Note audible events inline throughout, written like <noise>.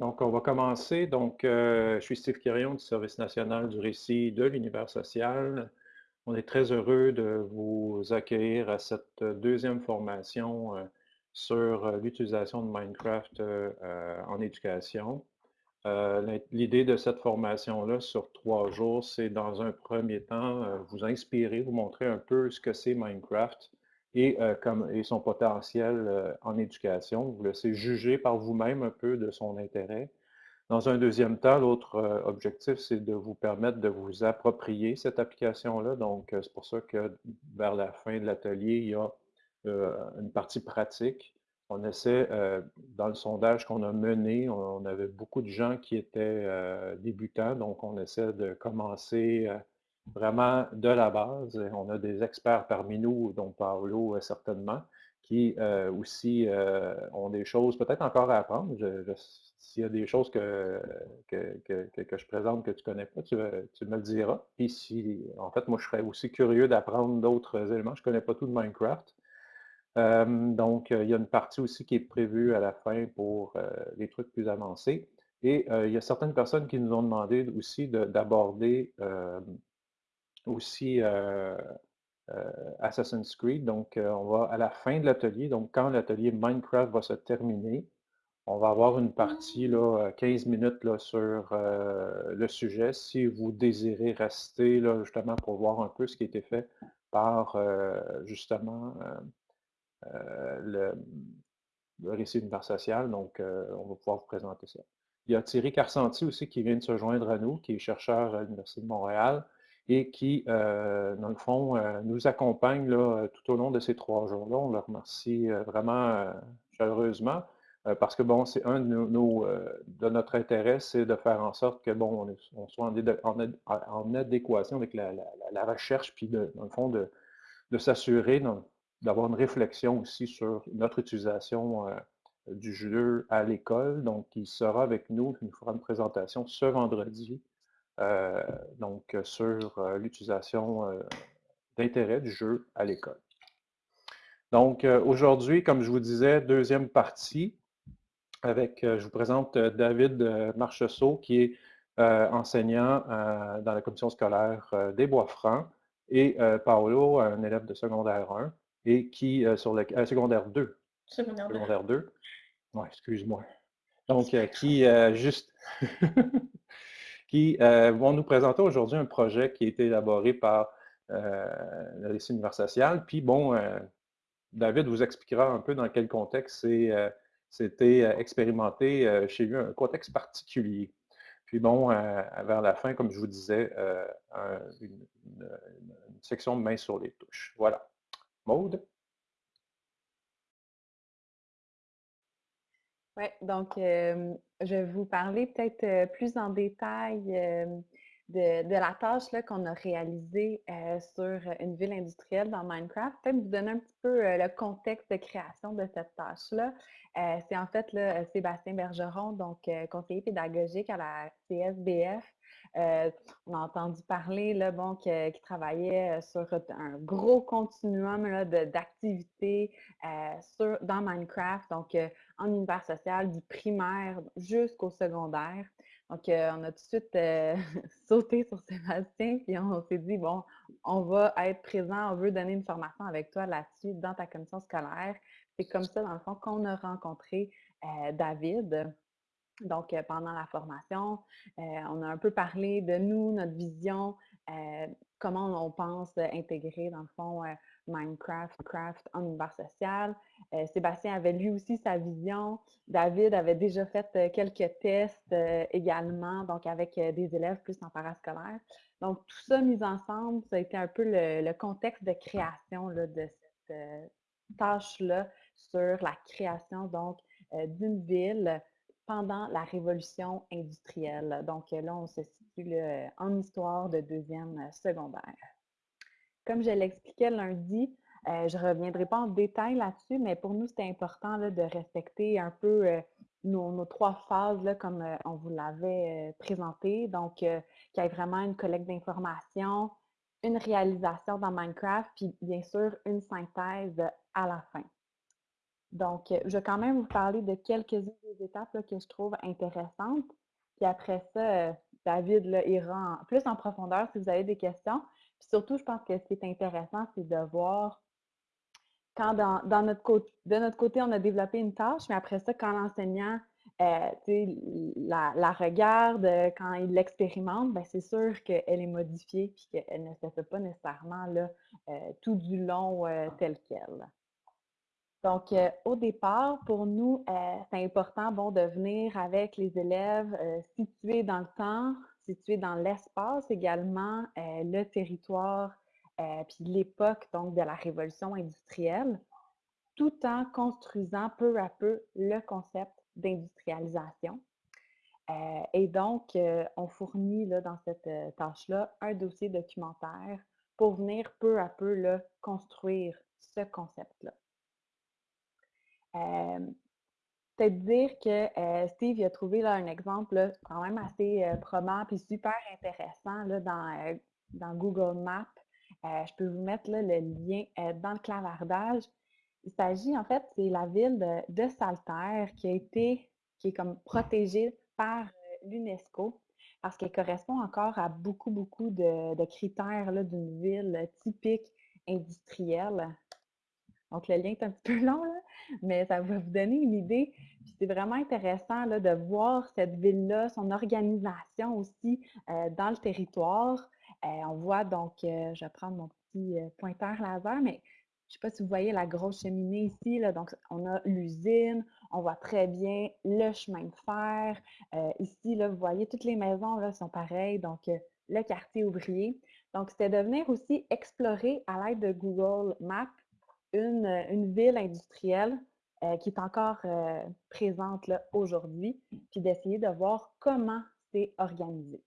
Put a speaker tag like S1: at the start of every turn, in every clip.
S1: Donc, on va commencer. Donc, euh, je suis Steve Quirion du Service national du récit de l'univers social. On est très heureux de vous accueillir à cette deuxième formation euh, sur euh, l'utilisation de Minecraft en éducation. L'idée de cette formation-là sur trois jours, c'est dans un premier temps vous inspirer, vous montrer un peu ce que c'est Minecraft, et, euh, comme, et son potentiel euh, en éducation. Vous laissez juger par vous-même un peu de son intérêt. Dans un deuxième temps, l'autre euh, objectif, c'est de vous permettre de vous approprier cette application-là. Donc, c'est pour ça que vers la fin de l'atelier, il y a une partie pratique. On essaie, dans le sondage qu'on a mené, on, avait beaucoup de gens qui étaient débutants, donc on essaie de commencer vraiment de la base. On a des experts parmi nous, dont Paolo euh, certainement, qui euh, aussi euh, ont des choses peut-être encore à apprendre. S'il y a des choses que, je présente que tu ne connais pas, tu, tu, me le diras. Puis si, en fait, moi, je serais aussi curieux d'apprendre d'autres éléments. Je ne connais pas tout de Minecraft. donc, il y a une partie aussi qui est prévue à la fin pour les trucs plus avancés. Et il y a certaines personnes qui nous ont demandé aussi d'aborder aussi euh, euh, Assassin's Creed. Donc, euh, on va à la fin de l'atelier, donc quand l'atelier Minecraft va se terminer, on va avoir une partie, là, 15 minutes là, sur le sujet. Si vous désirez rester là, justement pour voir un peu ce qui a été fait par justement le, récit univers social, donc on va pouvoir vous présenter ça. Il y a Thierry Carcenti aussi qui vient de se joindre à nous, qui est chercheur à l'Université de Montréal et qui, euh, dans le fond, euh, nous accompagnent là, tout au long de ces trois jours-là. On leur remercie euh, vraiment chaleureusement parce que, bon, c'est un de, nos, de notre intérêt, c'est de faire en sorte que, bon, on, soit en, adéquation avec la, recherche, puis, dans le fond, de, de s'assurer d'avoir une réflexion aussi sur notre utilisation du jeu à l'école. Donc, il sera avec nous, il nous fera une présentation ce vendredi euh, donc sur euh, l'utilisation euh, d'intérêt du jeu à l'école. Donc aujourd'hui, comme je vous disais, deuxième partie avec, je vous présente David Marchessault qui est enseignant dans la commission scolaire des Bois-Francs et Paolo, un élève de secondaire 1 et qui, sur le secondaire 2.
S2: Secondaire
S1: 2. Oui, excuse-moi. Donc, qui, juste, <laughs> qui euh, vont nous présenter aujourd'hui un projet qui a été élaboré par euh, le récit univers social. Puis bon, euh, David vous expliquera un peu dans quel contexte c'était expérimenté chez lui, un contexte particulier. Puis bon, vers la fin, comme je vous disais, une, section de main sur les touches. Voilà. Maude?
S2: Oui, donc je vais vous parler peut-être plus en détail de, la tâche qu'on a réalisée sur une ville industrielle dans Minecraft. Peut-être vous donner un petit peu le contexte de création de cette tâche-là. C'est en fait là, Sébastien Bergeron, donc conseiller pédagogique à la CSBF, on a entendu parler là, qu'il travaillait sur un gros continuum d'activités euh, dans Minecraft, donc en univers social, du primaire jusqu'au secondaire. Donc, on a tout de suite <laughs> sauté sur Sébastien, puis on s'est dit, bon, on va être présent, on veut donner une formation avec toi là-dessus dans ta commission scolaire. C'est comme ça, dans le fond, qu'on a rencontré David. Donc, euh, pendant la formation, euh, on a un peu parlé de nous, notre vision, euh, comment on pense intégrer, dans le fond, Minecraft, Craft en univers social. Sébastien avait lui aussi sa vision. David avait déjà fait quelques tests également, donc avec des élèves plus en parascolaire. Donc, tout ça mis ensemble, ça a été un peu le, contexte de création de cette tâche-là sur la création, donc, d'une ville pendant la révolution industrielle. Donc là, on se situe en histoire de deuxième euh, secondaire. Comme je l'expliquais lundi, euh, je ne reviendrai pas en détail là-dessus, mais pour nous, c'était important de respecter un peu euh, nos, trois phases, là, comme on vous l'avait présenté. Donc, qu'il y ait vraiment une collecte d'informations, une réalisation dans Minecraft, puis bien sûr, une synthèse à la fin. Donc, je vais quand même vous parler de quelques-unes des étapes que je trouve intéressantes. Puis après ça, David là, ira plus en profondeur si vous avez des questions. Puis surtout, je pense que ce qui est intéressant, c'est de voir quand dans, notre côté, de notre côté, on a développé une tâche, mais après ça, quand l'enseignant euh, la, regarde, euh, quand il l'expérimente, ben, c'est sûr qu'elle est modifiée et qu'elle ne se fait pas nécessairement euh, tout du long tel quel. Donc, au départ, pour nous, c'est important bon, de venir avec les élèves situés dans le temps, situés dans l'espace également, le territoire, puis l'époque donc de la révolution industrielle, tout en construisant peu à peu le concept d'industrialisation. Euh, et donc, euh, on fournit là, dans cette euh, tâche-là un dossier documentaire pour venir peu à peu là, construire ce concept-là. Peut-être dire que Steve a trouvé là, un exemple quand même assez probant et super intéressant là, dans, Google Maps. je peux vous mettre le lien dans le clavardage. Il s'agit, en fait, c'est la ville de, de, Saltaire qui a été, est protégée par euh, l'UNESCO parce qu'elle correspond encore à beaucoup, beaucoup de, critères d'une ville typique industrielle. Donc, le lien est un petit peu <laughs> long, mais ça va vous donner une idée. c'est vraiment intéressant là, de voir cette ville-là, son organisation aussi euh, dans le territoire. Euh, on voit donc, je vais prendre mon petit pointeur laser, mais je ne sais pas si vous voyez la grosse cheminée ici. Là, donc, on a l'usine, on voit très bien le chemin de fer. Euh, ici, là, vous voyez, toutes les maisons là, sont pareilles. Donc, euh, le quartier ouvrier. Donc, c'était de venir aussi explorer à l'aide de Google Maps une, ville industrielle euh, qui est encore présente aujourd'hui, puis d'essayer de voir comment c'est organisé.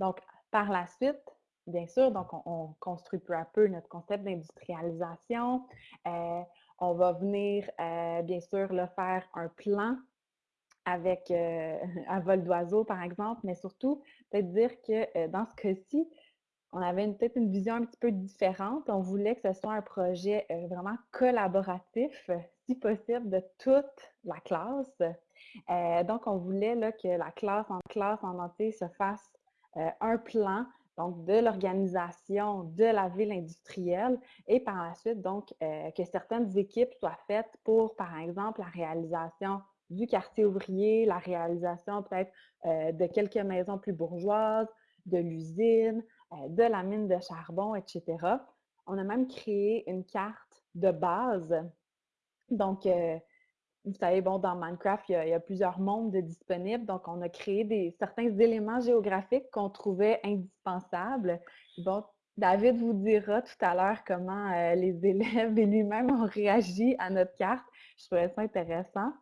S2: Donc, par la suite, bien sûr, donc on, construit peu à peu notre concept d'industrialisation. Euh, on va venir, euh, bien sûr, le faire un plan avec euh, <laughs> un vol d'oiseau, par exemple, mais surtout, peut-être dire que dans ce cas-ci, on avait peut-être une vision un petit peu différente. On voulait que ce soit un projet vraiment collaboratif, si possible, de toute la classe. donc, on voulait là, que la classe en classe en entier se fasse un plan donc de l'organisation de la ville industrielle et par la suite, donc, euh, que certaines équipes soient faites pour, par exemple, la réalisation du quartier ouvrier, la réalisation peut-être euh, de quelques maisons plus bourgeoises, de l'usine, euh, de la mine de charbon, etc. On a même créé une carte de base. Donc, vous savez, bon, dans Minecraft, il y, a, plusieurs mondes disponibles. Donc, on a créé des, certains éléments géographiques qu'on trouvait indispensables. Bon, David vous dira tout à l'heure comment euh, les <laughs> élèves et lui-même ont réagi à notre carte. Je trouvais ça intéressant.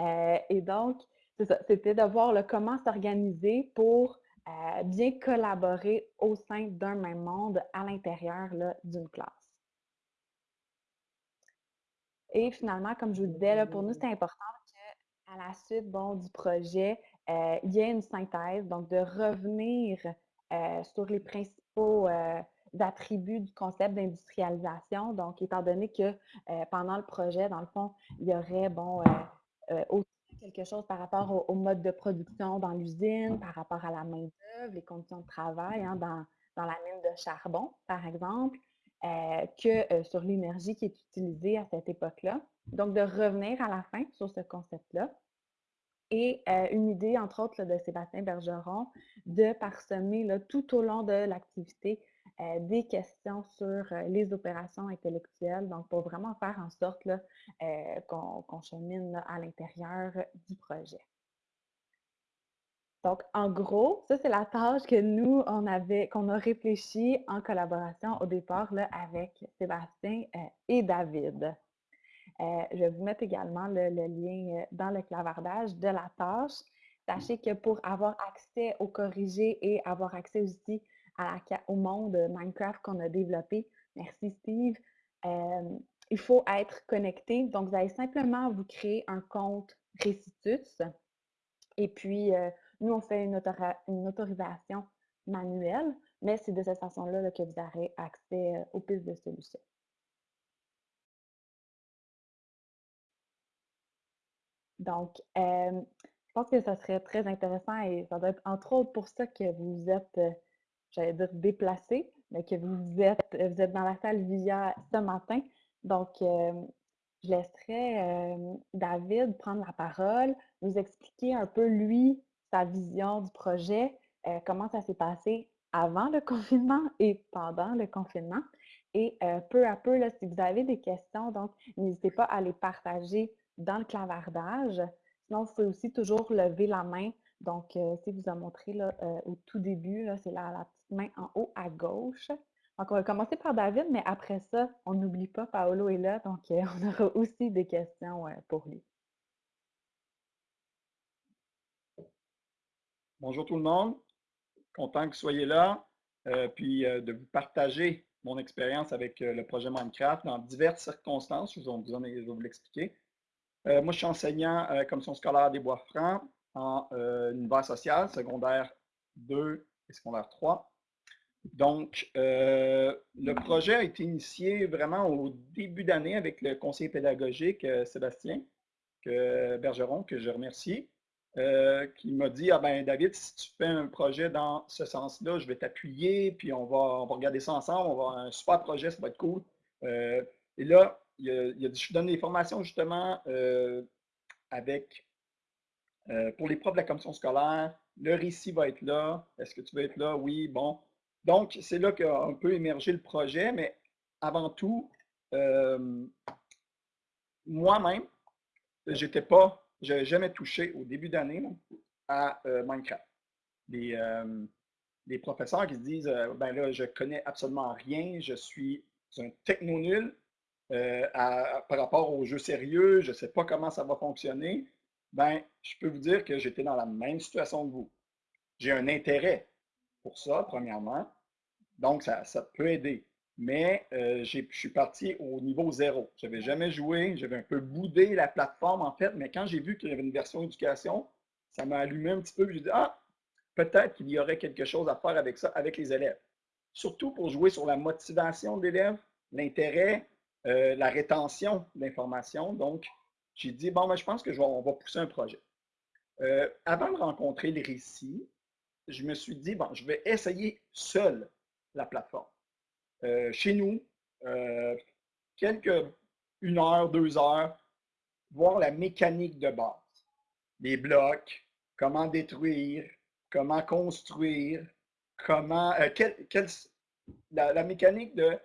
S2: Euh, et donc, c'était de voir comment s'organiser pour euh, bien collaborer au sein d'un même monde à l'intérieur d'une classe. Et finalement, comme je vous disais, pour nous, c'est important qu'à la suite bon, du projet, euh, il y ait une synthèse, donc de revenir euh, sur les principaux euh, attributs du concept d'industrialisation. Donc, étant donné que pendant le projet, dans le fond, il y aurait bon, aussi quelque chose par rapport au, mode de production dans l'usine, par rapport à la main-d'œuvre, les conditions de travail hein, dans, dans la mine de charbon, par exemple. Euh, que euh, sur l'énergie qui est utilisée à cette époque-là. Donc, de revenir à la fin sur ce concept-là. Et euh, une idée, entre autres, de Sébastien Bergeron, de parsemer là, tout au long de l'activité des questions sur les opérations intellectuelles, donc pour vraiment faire en sorte qu'on chemine à l'intérieur du projet. Donc, en gros, ça, c'est la tâche que nous, on avait, qu'on a réfléchi en collaboration au départ là, avec Sébastien euh, et David. Euh, je vais vous mettre également le, lien euh, dans le clavardage de la tâche. Sachez que pour avoir accès au corrigé et avoir accès aussi au monde Minecraft qu'on a développé. Merci Steve. Euh, il faut être connecté. Donc, vous allez simplement vous créer un compte Récitus. Et puis, euh, nous, on fait une, autorisation manuelle, mais c'est de cette façon-là que vous aurez accès euh, aux pistes de solutions. Donc, je pense que ça serait très intéressant et ça doit être entre autres pour ça que vous êtes j'allais dire déplacé, mais que vous êtes, vous êtes dans la salle VIA ce matin. Donc, je laisserai David prendre la parole, nous expliquer un peu, lui, sa vision du projet, comment ça s'est passé avant le <laughs> confinement et pendant le confinement. Et peu à peu, là, si vous avez des questions, donc n'hésitez pas à les partager dans le clavardage. Sinon, vous pouvez aussi toujours lever la main. Donc, si vous a montré là, au tout début, c'est la, la, petite main en haut à gauche. Donc, on va commencer par David, mais après ça, on n'oublie pas, Paolo est là, donc <laughs> on aura aussi des questions pour lui.
S3: Bonjour tout le monde, content que vous soyez là, puis de vous partager mon expérience avec le projet Minecraft dans diverses circonstances, je, vous je vais vous l'expliquer. Euh, moi, je suis enseignant euh, commission scolaire des Bois-Francs en euh, univers social, secondaire 2 et secondaire 3. Donc, le projet a été initié vraiment au début d'année avec le conseiller pédagogique Sébastien que, Bergeron, que je remercie, qui m'a dit, ah ben David, si tu fais un projet dans ce sens-là, je vais t'appuyer, puis on va, regarder ça ensemble, on va avoir un super projet, ça va être cool. et là, il, a, dit, je donne des formations justement euh, avec, euh, pour les profs de la commission scolaire, le récit va être là. Est-ce que tu veux être là? Oui, bon. Donc, c'est là qu'a un peu émergé le projet, mais avant tout, euh, moi-même, j'étais pas, je n'avais jamais touché au début d'année à Minecraft. Les, professeurs qui se disent, ben là, je connais absolument rien, je suis un techno nul, euh, par rapport aux jeux sérieux, je ne sais pas comment ça va fonctionner, ben, je peux vous dire que j'étais dans la même situation que vous. J'ai un intérêt pour ça, premièrement. Donc, ça, peut aider. Mais euh, je suis parti au niveau zéro. Je n'avais jamais joué, j'avais un peu boudé la plateforme en fait, mais quand j'ai vu qu'il y avait une version éducation, ça m'a allumé un petit peu. J'ai dit, ah, peut-être qu'il y aurait quelque chose à faire avec ça, avec les élèves. Surtout pour jouer sur la motivation de l'élève, l'intérêt, euh, la rétention d'informations. Donc, j'ai dit, bon, ben, je pense que va pousser un projet. Euh, avant de rencontrer les récits, je me suis dit, bon, je vais essayer seul la plateforme. Euh, chez nous, quelques une heure, deux heures, voir la mécanique de base. Les blocs, comment détruire, comment construire, comment, la, mécanique de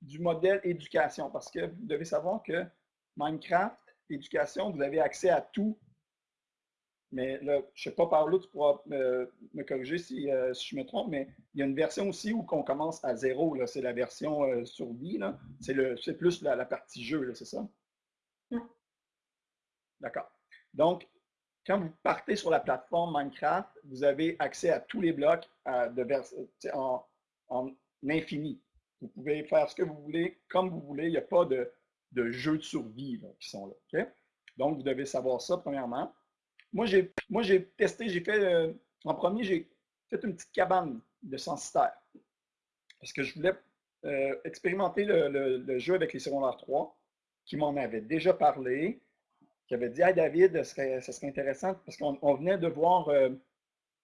S3: du modèle éducation, parce que vous devez savoir que Minecraft, éducation, vous avez accès à tout. Mais là, je ne sais pas par là, tu pourras me, corriger euh, si, je me trompe, mais il y a une version aussi où on commence à zéro. C'est la version euh, survie. C'est plus la, partie jeu, c'est ça? D'accord. Donc, quand vous partez sur la plateforme Minecraft, vous avez accès à tous les blocs de en, en infini. Vous pouvez faire ce que vous voulez, comme vous voulez. Il n'y a pas de, de jeux de survie qui sont là. Donc, vous devez savoir ça, premièrement. Moi, j'ai testé, j'ai fait, euh, en premier, j'ai fait une petite cabane de censitaire. Parce que je voulais euh, expérimenter le, jeu avec les secondaires 3, qui m'en avait déjà parlé, qui avait dit Hey David, ce serait, serait intéressant, parce qu'on venait de voir euh,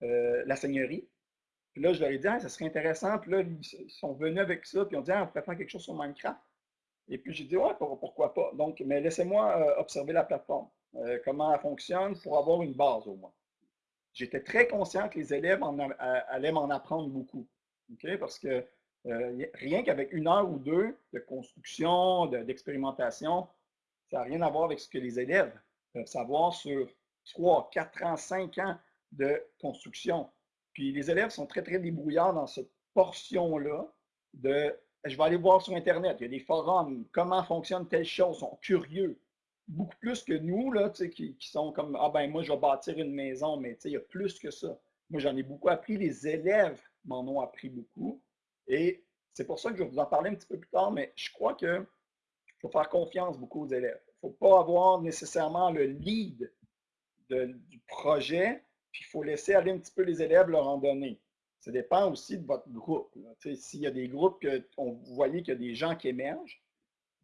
S3: la seigneurie, puis là, je leur ai dit, ah, ça serait intéressant. Puis là, ils sont venus avec ça, puis ont dit, ah, on pourrait faire quelque chose sur Minecraft. Et puis j'ai dit, ouais, pourquoi pas? Donc, mais laissez-moi euh, observer la plateforme, euh, comment elle fonctionne pour avoir une base au moins. J'étais très conscient que les élèves allaient m'en apprendre beaucoup. Parce que euh, rien qu'avec une heure ou deux de construction, d'expérimentation, ça n'a rien à voir avec ce que les élèves peuvent savoir sur 3, 4 ans, 5 ans de construction. Puis les élèves sont très, très débrouillards dans cette portion-là de je vais aller voir sur Internet, il y a des forums, comment fonctionne telle chose, sont curieux. Beaucoup plus que nous, là, qui, qui sont comme Ah ben moi, je vais bâtir une maison, mais il y a plus que ça. Moi, j'en ai beaucoup appris, les élèves m'en ont appris beaucoup. Et c'est pour ça que je vais vous en parler un petit peu plus tard, mais je crois qu'il faut faire confiance beaucoup aux élèves. Il ne faut pas avoir nécessairement le lead du projet, puis il faut laisser aller un petit peu les élèves leur en donner. Ça dépend aussi de votre groupe. S'il y a des groupes que on, vous voyez qu'il y a des gens qui émergent,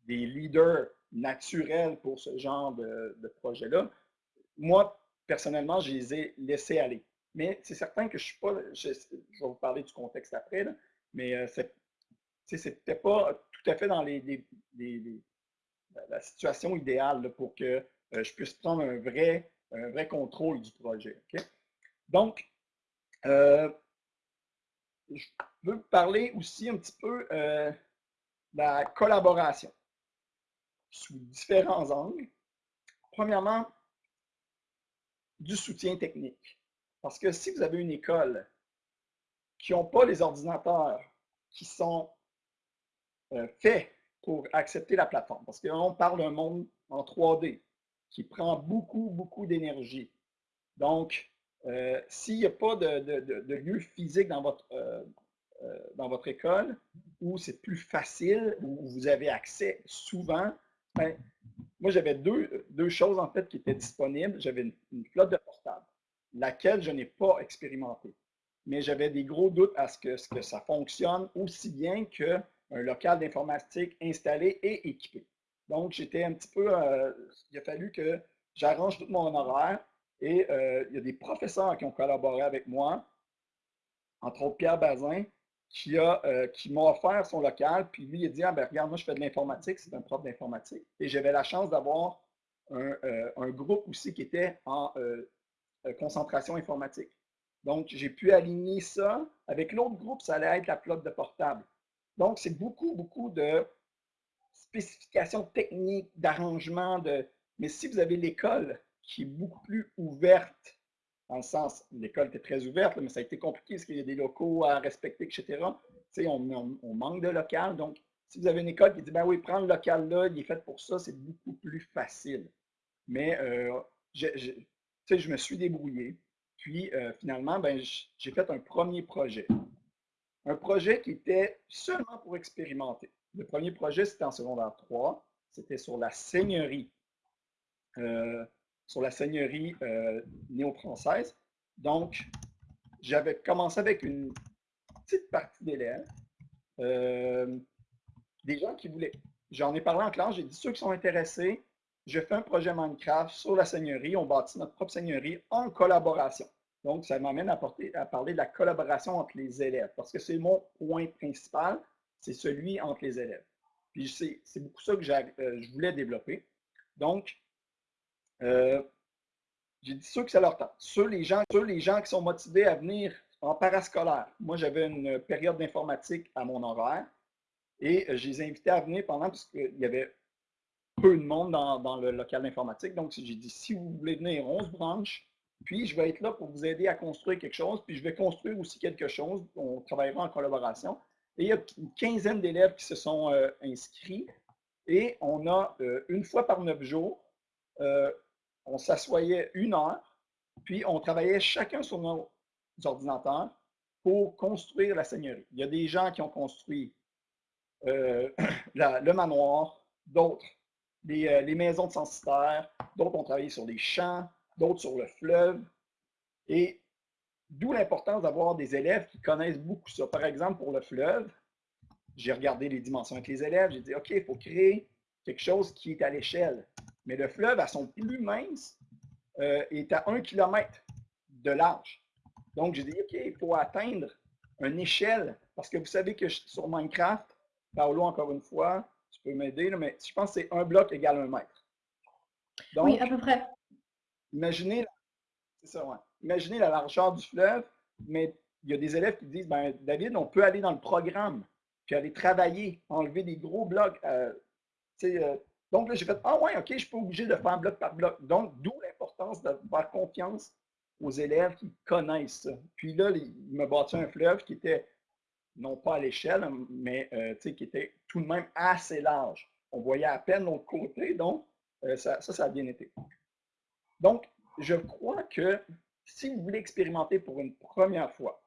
S3: des leaders naturels pour ce genre de, projet-là, moi, personnellement, je les ai laissés aller. Mais c'est certain que je suis pas, je, vais vous parler du contexte après, mais euh, c'était pas tout à fait dans la situation idéale pour que euh, je puisse prendre un vrai, un vrai contrôle du projet. Donc, euh, je veux parler aussi un petit peu de la collaboration sous différents angles. Premièrement, du soutien technique. Parce que si vous avez une école qui n'ont pas les ordinateurs qui sont euh, faits pour accepter la plateforme, parce qu'on parle d'un monde en 3D qui prend beaucoup, beaucoup d'énergie. Donc, euh, s'il n'y a pas de, lieu physique dans votre, euh, dans votre école, où c'est plus facile, où vous avez accès souvent, ben, moi, j'avais deux, choses en fait qui étaient disponibles. J'avais une, flotte de portables, laquelle je n'ai pas expérimenté. Mais j'avais des gros doutes à ce que, ça fonctionne aussi bien qu'un local d'informatique installé et équipé. Donc, j'étais un petit peu. Euh, il a fallu que j'arrange tout mon horaire. Et euh, il y a des professeurs qui ont collaboré avec moi, entre autres Pierre Bazin, qui, euh, m'a offert son local. Puis lui, il a dit Ah, ben regarde, moi, je fais de l'informatique, c'est un prof d'informatique. Et j'avais la chance d'avoir un, euh, groupe aussi qui était en concentration informatique. Donc, j'ai pu aligner ça. Avec l'autre groupe, ça allait être la flotte de portable. Donc, c'est beaucoup, beaucoup de spécifications techniques, d'arrangement. De... Mais si vous avez l'école qui est beaucoup plus ouverte dans le sens, l'école était très ouverte, mais ça a été compliqué parce qu'il y a des locaux à respecter, etc. On, on, manque de local. Donc, si vous avez une école qui dit, ben oui, prends le local là, il est fait pour ça, c'est beaucoup plus facile. Mais euh, je, je, me suis débrouillé. Puis, euh, finalement, ben, j'ai fait un premier projet. Un projet qui était seulement pour expérimenter. Le premier projet, c'était en secondaire 3. C'était sur la seigneurie. Euh, sur la seigneurie euh, néo-française. Donc, j'avais commencé avec une petite partie d'élèves, euh, des gens qui voulaient. J'en ai parlé en classe, j'ai dit ceux qui sont intéressés, je fais un projet Minecraft sur la seigneurie, on bâtit notre propre seigneurie en collaboration. Donc, ça m'amène à, parler de la collaboration entre les élèves, parce que c'est mon point principal, c'est celui entre les élèves. Puis c'est beaucoup ça que euh, je voulais développer. Donc, euh, j'ai dit ceux que ça leur tente. Ceux les, gens, les gens qui sont motivés à venir en parascolaire. Moi, j'avais une période d'informatique à mon horaire et euh, je les ai invités à venir pendant, parce qu'il y avait peu de monde dans, le local d'informatique. Donc, j'ai dit, si vous voulez venir, 11 branches, puis je vais être là pour vous aider à construire quelque chose, puis je vais construire aussi quelque chose. On travaillera en collaboration. Et il y a une quinzaine d'élèves qui se sont euh, inscrits et on a une fois par neuf jours on s'assoyait une heure, puis on travaillait chacun sur nos ordinateurs pour construire la seigneurie. Il y a des gens qui ont construit euh, <clears throat> le manoir, d'autres les, euh, maisons de censitaires, d'autres ont travaillé sur les champs, d'autres sur le fleuve. Et d'où l'importance d'avoir des élèves qui connaissent beaucoup ça. Par exemple, pour le fleuve, j'ai regardé les dimensions avec les élèves, j'ai dit, OK, il faut créer quelque chose qui est à l'échelle. Mais le fleuve, à son plus mince, euh, est à un kilomètre de large. Donc, j'ai dit, OK, il faut atteindre une échelle. Parce que vous savez que sur Minecraft, Paolo, encore une fois, tu peux m'aider, mais je pense que c'est un bloc égale un mètre.
S2: Donc, oui, à peu près.
S3: Imaginez, ça, imaginez la largeur du fleuve, mais il y a des élèves qui disent, ben, David, on peut aller dans le programme, puis aller travailler, enlever des gros blocs. Euh, euh, donc là, j'ai fait Ah ouais, OK, je suis pas obligé de faire bloc par bloc. Donc, d'où l'importance de faire confiance aux élèves qui connaissent ça. Puis là, il m'a bâti un fleuve qui était non pas à l'échelle, mais euh, qui était tout de même assez large. On voyait à peine l'autre côté, donc euh, ça, ça, ça a bien été. Donc, je crois que si vous voulez expérimenter pour une première fois,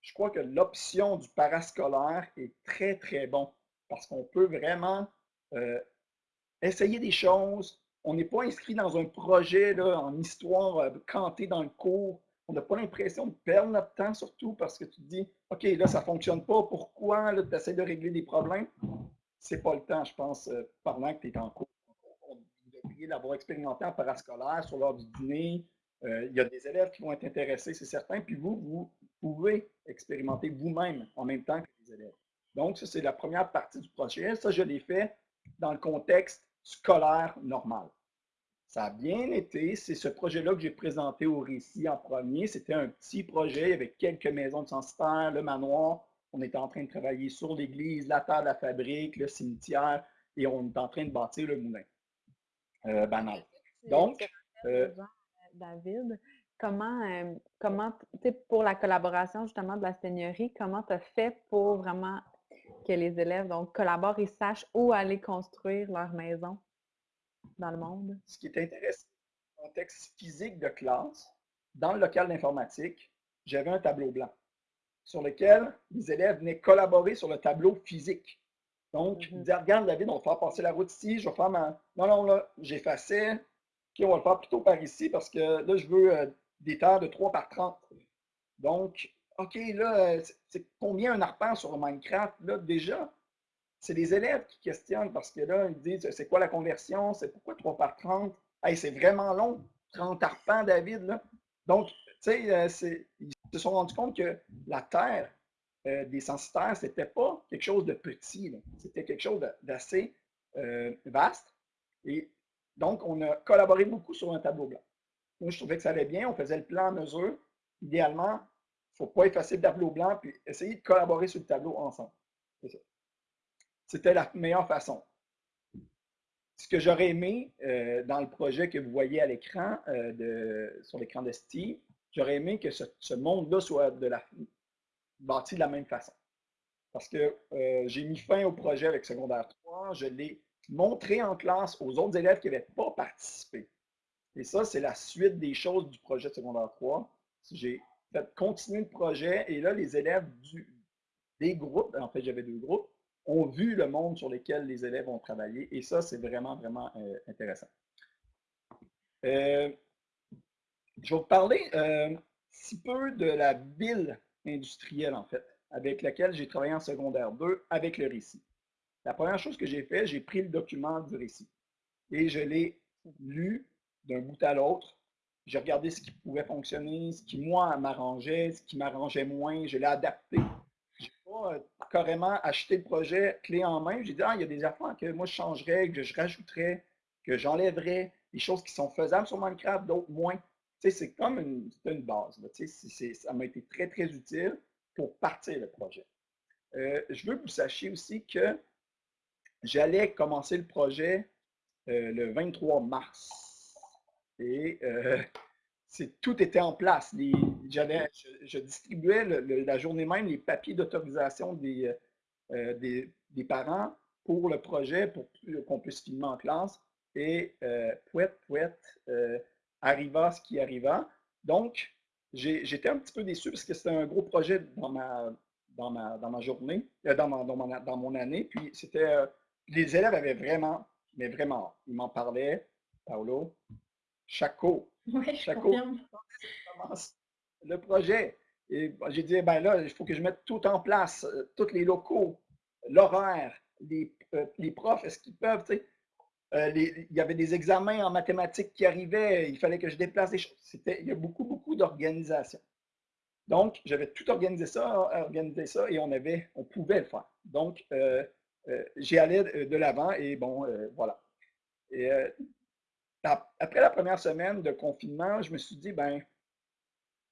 S3: je crois que l'option du parascolaire est très, très bon parce qu'on peut vraiment euh, essayer des choses. On n'est pas inscrit dans un projet là, en histoire euh, canté dans le cours. On n'a pas l'impression de perdre notre temps, surtout parce que tu te dis OK, là, ça ne fonctionne pas. Pourquoi? Tu essaies de régler des problèmes. Ce n'est pas le temps, je pense, euh, pendant que tu es en cours. pourriez l'avoir expérimenté en parascolaire sur l'heure du dîner. Euh, il y a des élèves qui vont être intéressés, c'est certain. Puis vous, vous pouvez expérimenter vous-même en même temps que les élèves. Donc, ça, c'est la première partie du projet. Ça, je l'ai fait dans le contexte scolaire normal. Ça a bien été. C'est ce projet-là que j'ai présenté au récit en premier. C'était un petit projet avec quelques maisons de censitaires, le manoir. On était en train de travailler sur l'église, la terre de la fabrique, le cimetière, et on est en train de bâtir le moulin euh, banal. Donc,
S2: euh, David, comment, euh, comment pour la collaboration justement de la seigneurie, comment tu as fait pour vraiment que les élèves donc, collaborent et sachent où aller construire leur maison dans le monde?
S3: Ce qui est intéressant, le contexte physique de classe, dans le local d'informatique, j'avais un tableau blanc sur lequel les élèves venaient collaborer sur le tableau physique. Donc, ils disaient, regarde David, on va faire passer la route ici, je vais faire ma... Non, non, là, j'effaçais. OK, on va le faire plutôt par ici parce que là, je veux euh, des terres de 3 par 30. Donc, OK, là, euh, c'est combien un arpent sur Minecraft? Là, déjà, c'est les élèves qui questionnent parce que là, ils disent, c'est quoi la conversion? C'est pourquoi 3 par 30? Hey, c'est vraiment long, 30 arpents, David, là. Donc, tu sais, euh, ils se sont rendus compte que la Terre euh, des censitaires, ce n'était pas quelque chose de petit, c'était quelque chose d'assez vaste. Et donc, on a collaboré beaucoup sur un tableau blanc. Moi, je trouvais que ça allait bien, on faisait le plan en mesure. Idéalement, faut pas effacer le tableau blanc, puis essayer de collaborer sur le tableau ensemble. C'était la meilleure façon. Ce que j'aurais aimé dans le projet que vous voyez à l'écran, sur l'écran de Steve, j'aurais aimé que ce, monde-là soit bâti de la même façon. Parce que euh, j'ai mis fin au projet avec secondaire 3, je l'ai montré en classe aux autres élèves qui n'avaient pas participé. Et ça, c'est la suite des choses du projet de secondaire 3. J'ai continuer le projet et là, les élèves du, des groupes, en fait, j'avais deux groupes, ont vu le monde sur lequel les élèves ont travaillé et ça, c'est vraiment, vraiment euh, intéressant. Euh, je vais vous parler euh, si peu de la ville industrielle, en fait, avec laquelle j'ai travaillé en secondaire 2 avec le récit. La première chose que j'ai fait, j'ai pris le document du récit et je l'ai lu d'un bout à l'autre. J'ai regardé ce qui pouvait fonctionner, ce qui, moi, m'arrangeait, ce qui m'arrangeait moins. Je l'ai adapté. Je n'ai pas euh, carrément acheté le projet clé en main. J'ai dit, ah, il y a des affaires que moi, je changerais, que je rajouterais, que j'enlèverais, des choses qui sont faisables sur Minecraft, d'autres moins c'est comme une, base. ça m'a été très, très utile pour partir le projet. Euh, je veux que vous sachiez aussi que j'allais commencer le projet euh, le 23 mars. Et euh, <laughs> tout était en place. je, distribuais la journée même les papiers d'autorisation des, des, des, parents pour le projet, pour qu'on puisse filmer en classe. Et pouette, pouette, arriva ce qui arriva. Donc, j'étais un petit peu déçu parce que c'était un gros projet dans ma, dans ma, dans ma journée, euh, dans, dans, mon année. Puis, c'était. Euh, les élèves avaient vraiment, mais vraiment, ils m'en parlaient. Paolo, Chaco.
S4: Oui, Chaco.
S3: Le projet. Et j'ai dit, ben là, il faut que je mette tout en place, euh, tous les locaux, l'horaire, les, les profs, est-ce qu'ils peuvent, tu sais, euh, il y avait des examens en mathématiques qui arrivaient, il fallait que je déplace des choses. il y a beaucoup, beaucoup d'organisation. Donc, j'avais tout organisé ça, organisé ça, et on avait, on pouvait le faire. Donc, euh, euh, j'ai allé de l'avant et bon, voilà. Et, après la première semaine de confinement, je me suis dit, ben,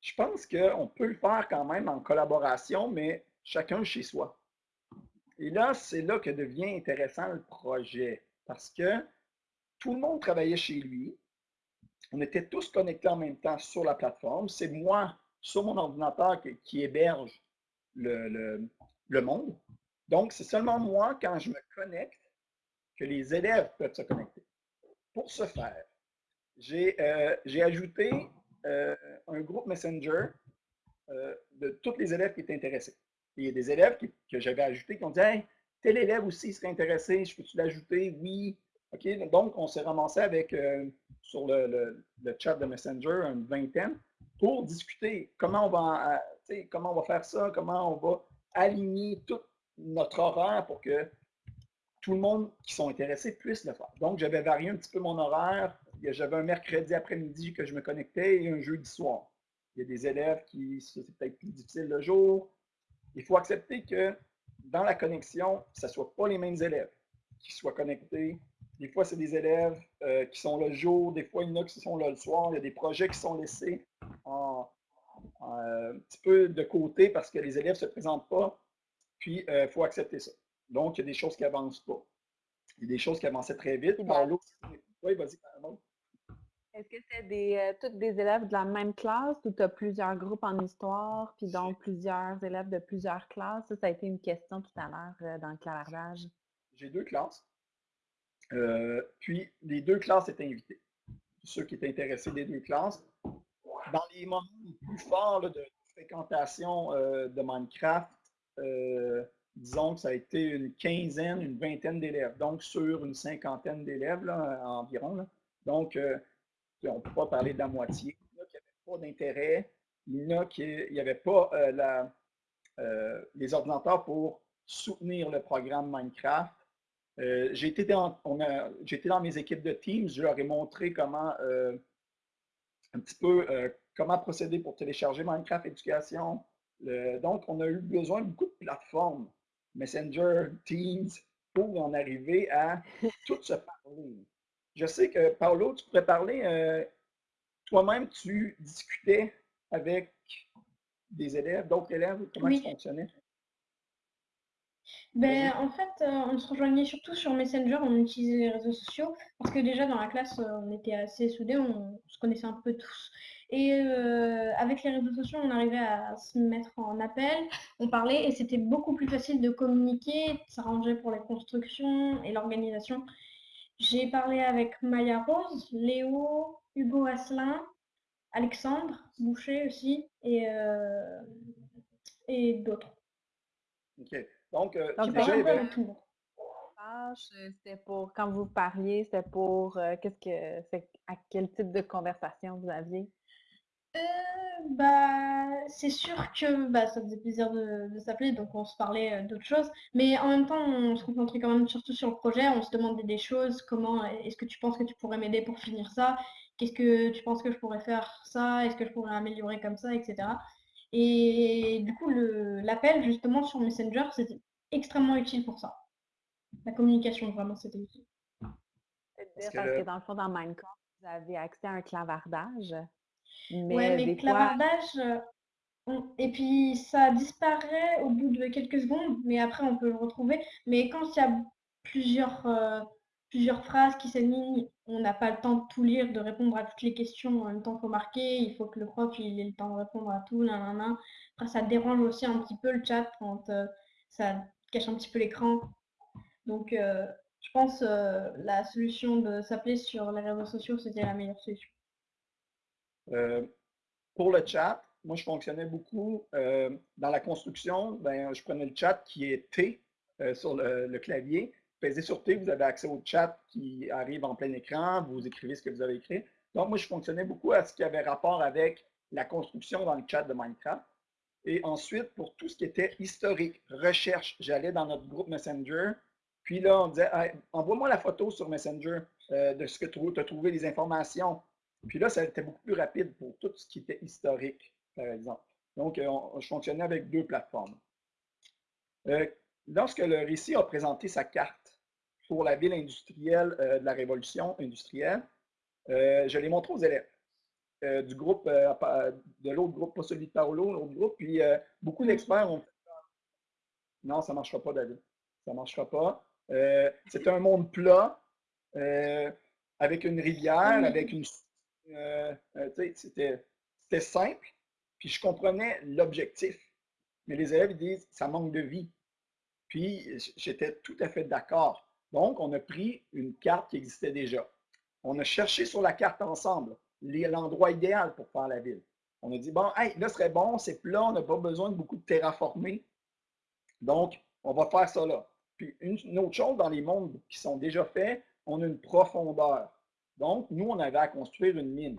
S3: je pense qu'on peut le faire quand même en collaboration, mais chacun chez soi. Et là, c'est là que devient intéressant le projet parce que tout le monde travaillait chez lui. On était tous connectés en même temps sur la plateforme. C'est moi, sur mon ordinateur, qui, héberge le, monde. Donc, c'est seulement moi, quand je me connecte, que les élèves peuvent se connecter. Pour ce faire, j'ai euh, ajouté euh, un groupe Messenger euh, de tous les élèves qui étaient intéressés. il y a des élèves que j'avais ajoutés qui ont dit hey, tel élève aussi serait intéressé, je peux-tu l'ajouter? Oui. OK, donc on s'est ramassé avec, sur le, chat de Messenger, une vingtaine, pour discuter comment on va, comment on va faire ça, comment on va aligner tout notre horaire pour que tout le monde qui sont intéressés puisse le faire. Donc, j'avais varié un petit peu mon horaire. J'avais un mercredi après-midi que je me connectais et un jeudi soir. Il y a des élèves qui, c'est peut-être plus difficile le jour. Il faut accepter que dans la connexion, ce ne soit pas les mêmes élèves qui soient connectés. Des fois, c'est des élèves euh, qui sont le jour, des fois, il y en a qui sont là le soir. Il y a des projets qui sont laissés en, un petit peu de côté parce que les élèves ne se présentent pas. Puis, il euh, faut accepter ça. Donc, il y a des choses qui n'avancent pas. Il y a des choses qui avançaient très vite.
S2: oui, vas-y, Est-ce que c'est des, euh, tous des élèves de la même classe ou tu as plusieurs groupes en histoire, puis donc plusieurs élèves de plusieurs classes? Ça, ça a été une question tout à l'heure euh, dans le clavardage.
S3: J'ai deux classes. Euh, puis, les deux classes étaient invitées. Ceux qui étaient intéressés des deux classes. Dans les moments les plus forts de fréquentation de Minecraft, disons que ça a été une quinzaine, une vingtaine d'élèves, donc sur une cinquantaine d'élèves environ. Donc, euh, on ne peut pas parler de la moitié. Il y en a qui n'avaient pas d'intérêt, il y en a qui n'avaient pas euh, euh, les ordinateurs pour soutenir le programme Minecraft. été, dans, dans mes équipes de Teams, je leur ai montré comment un petit peu comment procéder pour télécharger Minecraft Éducation. donc, on a eu besoin de beaucoup de plateformes Messenger, Teams, pour en arriver à <laughs> tout se parler. Je sais que, Paolo, tu pourrais parler, euh, toi-même, tu discutais avec des élèves, d'autres élèves, comment ça fonctionnait?
S4: Ben, en fait, euh, on se rejoignait surtout sur Messenger, on utilisait les réseaux sociaux, parce que déjà dans la classe, euh, on était assez soudés, on se connaissait un peu tous. Et euh, avec les réseaux sociaux, on arrivait à se mettre en appel, on parlait et c'était beaucoup plus facile de communiquer, de s'arranger pour les constructions et l'organisation. J'ai parlé avec Maya Rose, Léo, Hugo Asselin, Alexandre Boucher aussi et, euh, et d'autres.
S3: OK. Donc, euh,
S2: c'était pour, quand vous parliez, c'était pour, qu'est-ce que, c'est, à quel type de conversation vous aviez?
S4: Euh, bah, c'est sûr que bah, ça faisait plaisir de, s'appeler, donc on se parlait euh, d'autres choses. Mais en même temps, on se concentrait quand même surtout sur le projet. On se demandait des choses. Comment est-ce que tu penses que tu pourrais m'aider pour finir ça? Qu'est-ce que tu penses que je pourrais faire ça? Est-ce que je pourrais améliorer comme ça, etc. Et du coup, l'appel justement sur Messenger, c'était extrêmement utile pour ça. La communication, vraiment, c'était utile.
S2: Parce que, dans le fond, dans Minecraft, vous avez accès à un clavardage.
S4: Mais ouais, mais clavardage, euh, et puis ça disparaît au bout de quelques secondes, mais après on peut le retrouver. Mais quand il y a plusieurs, euh, plusieurs phrases qui s'alignent, on n'a pas le temps de tout lire, de répondre à toutes les questions en même temps faut marquer, il faut que le prof il ait le temps de répondre à tout, nan, Après ça dérange aussi un petit peu le chat quand euh, ça cache un petit peu l'écran. Donc je pense la solution de s'appeler sur les réseaux sociaux, c'était la meilleure solution.
S3: Euh, pour le chat, moi, je fonctionnais beaucoup euh, dans la construction. Ben, je prenais le chat qui est T euh, sur le, clavier. Pesez sur T, vous avez accès au chat qui arrive en plein écran. Vous écrivez ce que vous avez écrit. Donc, moi, je fonctionnais beaucoup à ce qui avait rapport avec la construction dans le chat de Minecraft. Et ensuite, pour tout ce qui était historique, recherche, j'allais dans notre groupe Messenger. Puis là, on disait, envoie-moi la photo sur Messenger de ce que tu as trouvé, les informations. Puis là, ça été beaucoup plus rapide pour tout ce qui était historique, par exemple. Donc, euh, je fonctionnais avec deux plateformes. Euh, lorsque le récit a présenté sa carte pour la ville industrielle euh, de la révolution industrielle, je l'ai montré aux élèves du groupe, de l'autre groupe, pas celui de Paolo, l'autre groupe. Puis beaucoup d'experts ont fait Non, ça ne marchera pas, David. Ça ne marchera pas. C'est un monde plat, avec une rivière, avec une euh, euh, c'était simple, puis je comprenais l'objectif. Mais les élèves disent, ça manque de vie. Puis j'étais tout à fait d'accord. Donc, on a pris une carte qui existait déjà. On a cherché sur la carte ensemble l'endroit idéal pour faire la ville. On a dit, bon, hey, là, ce serait bon, c'est plat, on n'a pas besoin de beaucoup de terraformer. Donc, on va faire ça là. Puis, une autre chose, dans les mondes qui sont déjà faits, on a une profondeur. Donc, nous, on avait à construire une mine.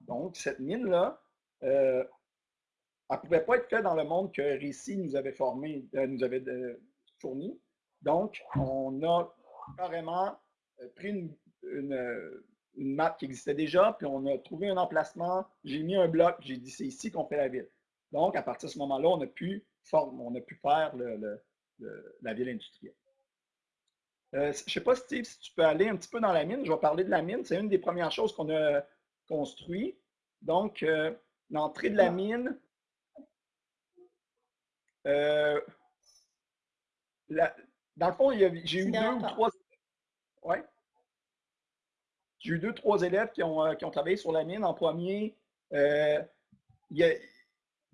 S3: Donc, cette mine-là, euh, elle ne pouvait pas être faite dans le monde que Récit nous avait formé, euh, nous avait euh, fourni. Donc, on a carrément pris une, une, map qui existait déjà, puis on a trouvé un emplacement, j'ai mis un bloc, j'ai dit c'est ici qu'on fait la ville. Donc, à partir de ce moment-là, on a pu faire la ville industrielle. Euh, je ne sais pas, Steve, si tu peux aller un petit peu dans la mine. Je vais parler de la mine. C'est une des premières choses qu'on a construit. Donc, euh, l'entrée de la mine, euh, dans le fond, j'ai eu deux ou trois. Ouais. J'ai eu deux, trois élèves qui ont, qui ont, travaillé sur la mine. En premier, ils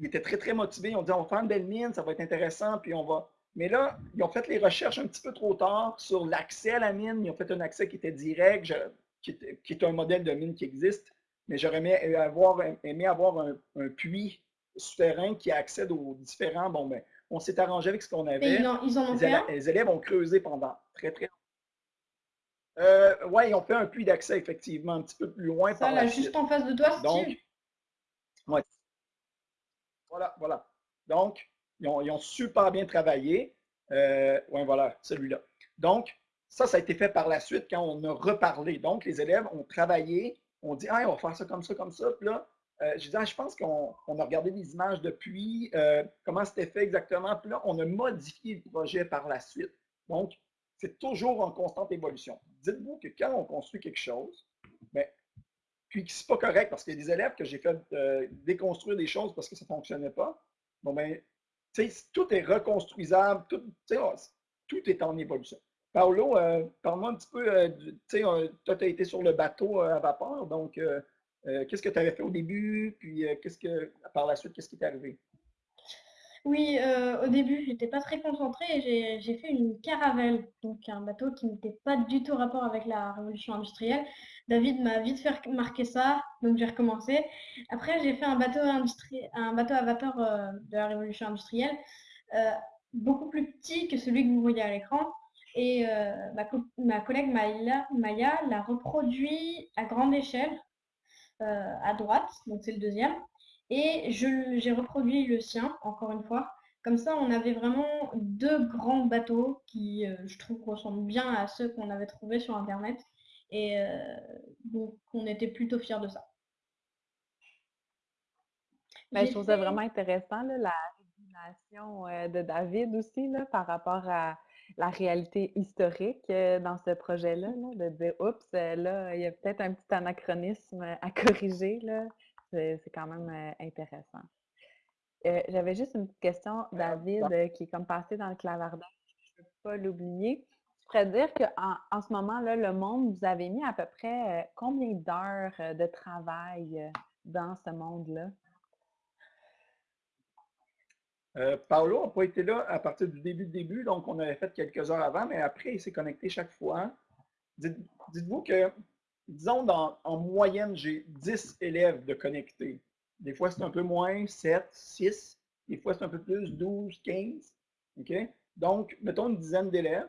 S3: étaient très, très motivés. Ils ont dit on va faire une belle mine, ça va être intéressant, puis on va. Mais là, ils ont fait les recherches un petit peu trop tard sur l'accès à la mine. Ils ont fait un accès qui était direct, qui, est, un modèle de mine qui existe. Mais j'aurais aimé avoir, aimé avoir un, puits souterrain qui accède aux différents. Bon, ben, on s'est arrangé avec ce qu'on avait.
S4: ils, en ont
S3: les,
S4: fait
S3: élèves, les élèves ont creusé pendant très, très longtemps. Euh, oui, ils ont fait un puits d'accès, effectivement, un petit peu plus loin.
S4: Ça, là, juste en face de toi, Steve.
S3: Donc, ouais. Voilà, voilà. Donc, ils ont, super bien travaillé. Euh, oui, voilà, celui-là. Donc, ça, ça a été fait par la suite quand on a reparlé. Donc, les élèves ont travaillé, on dit, ah, on va faire ça comme ça, comme ça. Puis là, euh, je dis, ah, je pense qu'on a regardé des images depuis, euh, comment c'était fait exactement. Puis là, on a modifié le projet par la suite. Donc, c'est toujours en constante évolution. Dites-vous que quand on construit quelque chose, bien, puis que ce n'est pas correct parce qu'il y a des élèves que j'ai fait déconstruire des choses parce que ça ne fonctionnait pas. Bon, ben, tout est reconstruisable, tout, tout est en évolution. Paolo, euh, parle-moi un petit peu, euh, euh, toi, tu as été sur le bateau à vapeur, donc qu'est-ce que tu avais fait au début, puis par la suite, qu'est-ce qui t'est arrivé?
S4: Oui, euh, au début, j'étais pas très concentrée et j'ai fait une caravelle, donc un bateau qui n'était pas du tout rapport avec la révolution industrielle. David m'a vite fait marquer ça, donc j'ai recommencé. Après, j'ai fait un bateau, un bateau à vapeur euh, de la révolution industrielle, euh, beaucoup plus petit que celui que vous voyez à l'écran. Et ma, collègue Maya, Maya l'a reproduit à grande échelle, à droite, donc c'est le deuxième. Et j'ai reproduit le sien, encore une fois. Comme ça, on avait vraiment deux grands bateaux qui, euh, je trouve, ressemblent bien à ceux qu'on avait trouvés sur Internet. Et euh, donc, on était plutôt fiers de ça.
S2: Ben, je trouve ça vraiment intéressant, la révélation euh, de David aussi, là, par rapport à la réalité historique dans ce projet-là, de dire, oups, là, il y a peut-être un petit anachronisme à corriger. Là. C'est quand même euh, intéressant. Euh, j'avais juste une petite question, David, euh, qui est comme passé dans le clavardage. Je ne peux pas l'oublier. Tu pourrais dire qu'en en ce moment-là, le monde, vous avez mis à peu près combien d'heures de travail dans ce monde-là?
S3: Paolo n'a pas été là à partir du début du début, donc on avait fait quelques heures avant, mais après, il s'est connecté chaque fois. Dites-vous que disons, en moyenne, j'ai 10 élèves de connectés. Des fois, c'est un peu moins, 7, 6. Des fois, c'est un peu plus, 12, 15. OK? Donc, mettons une dizaine d'élèves.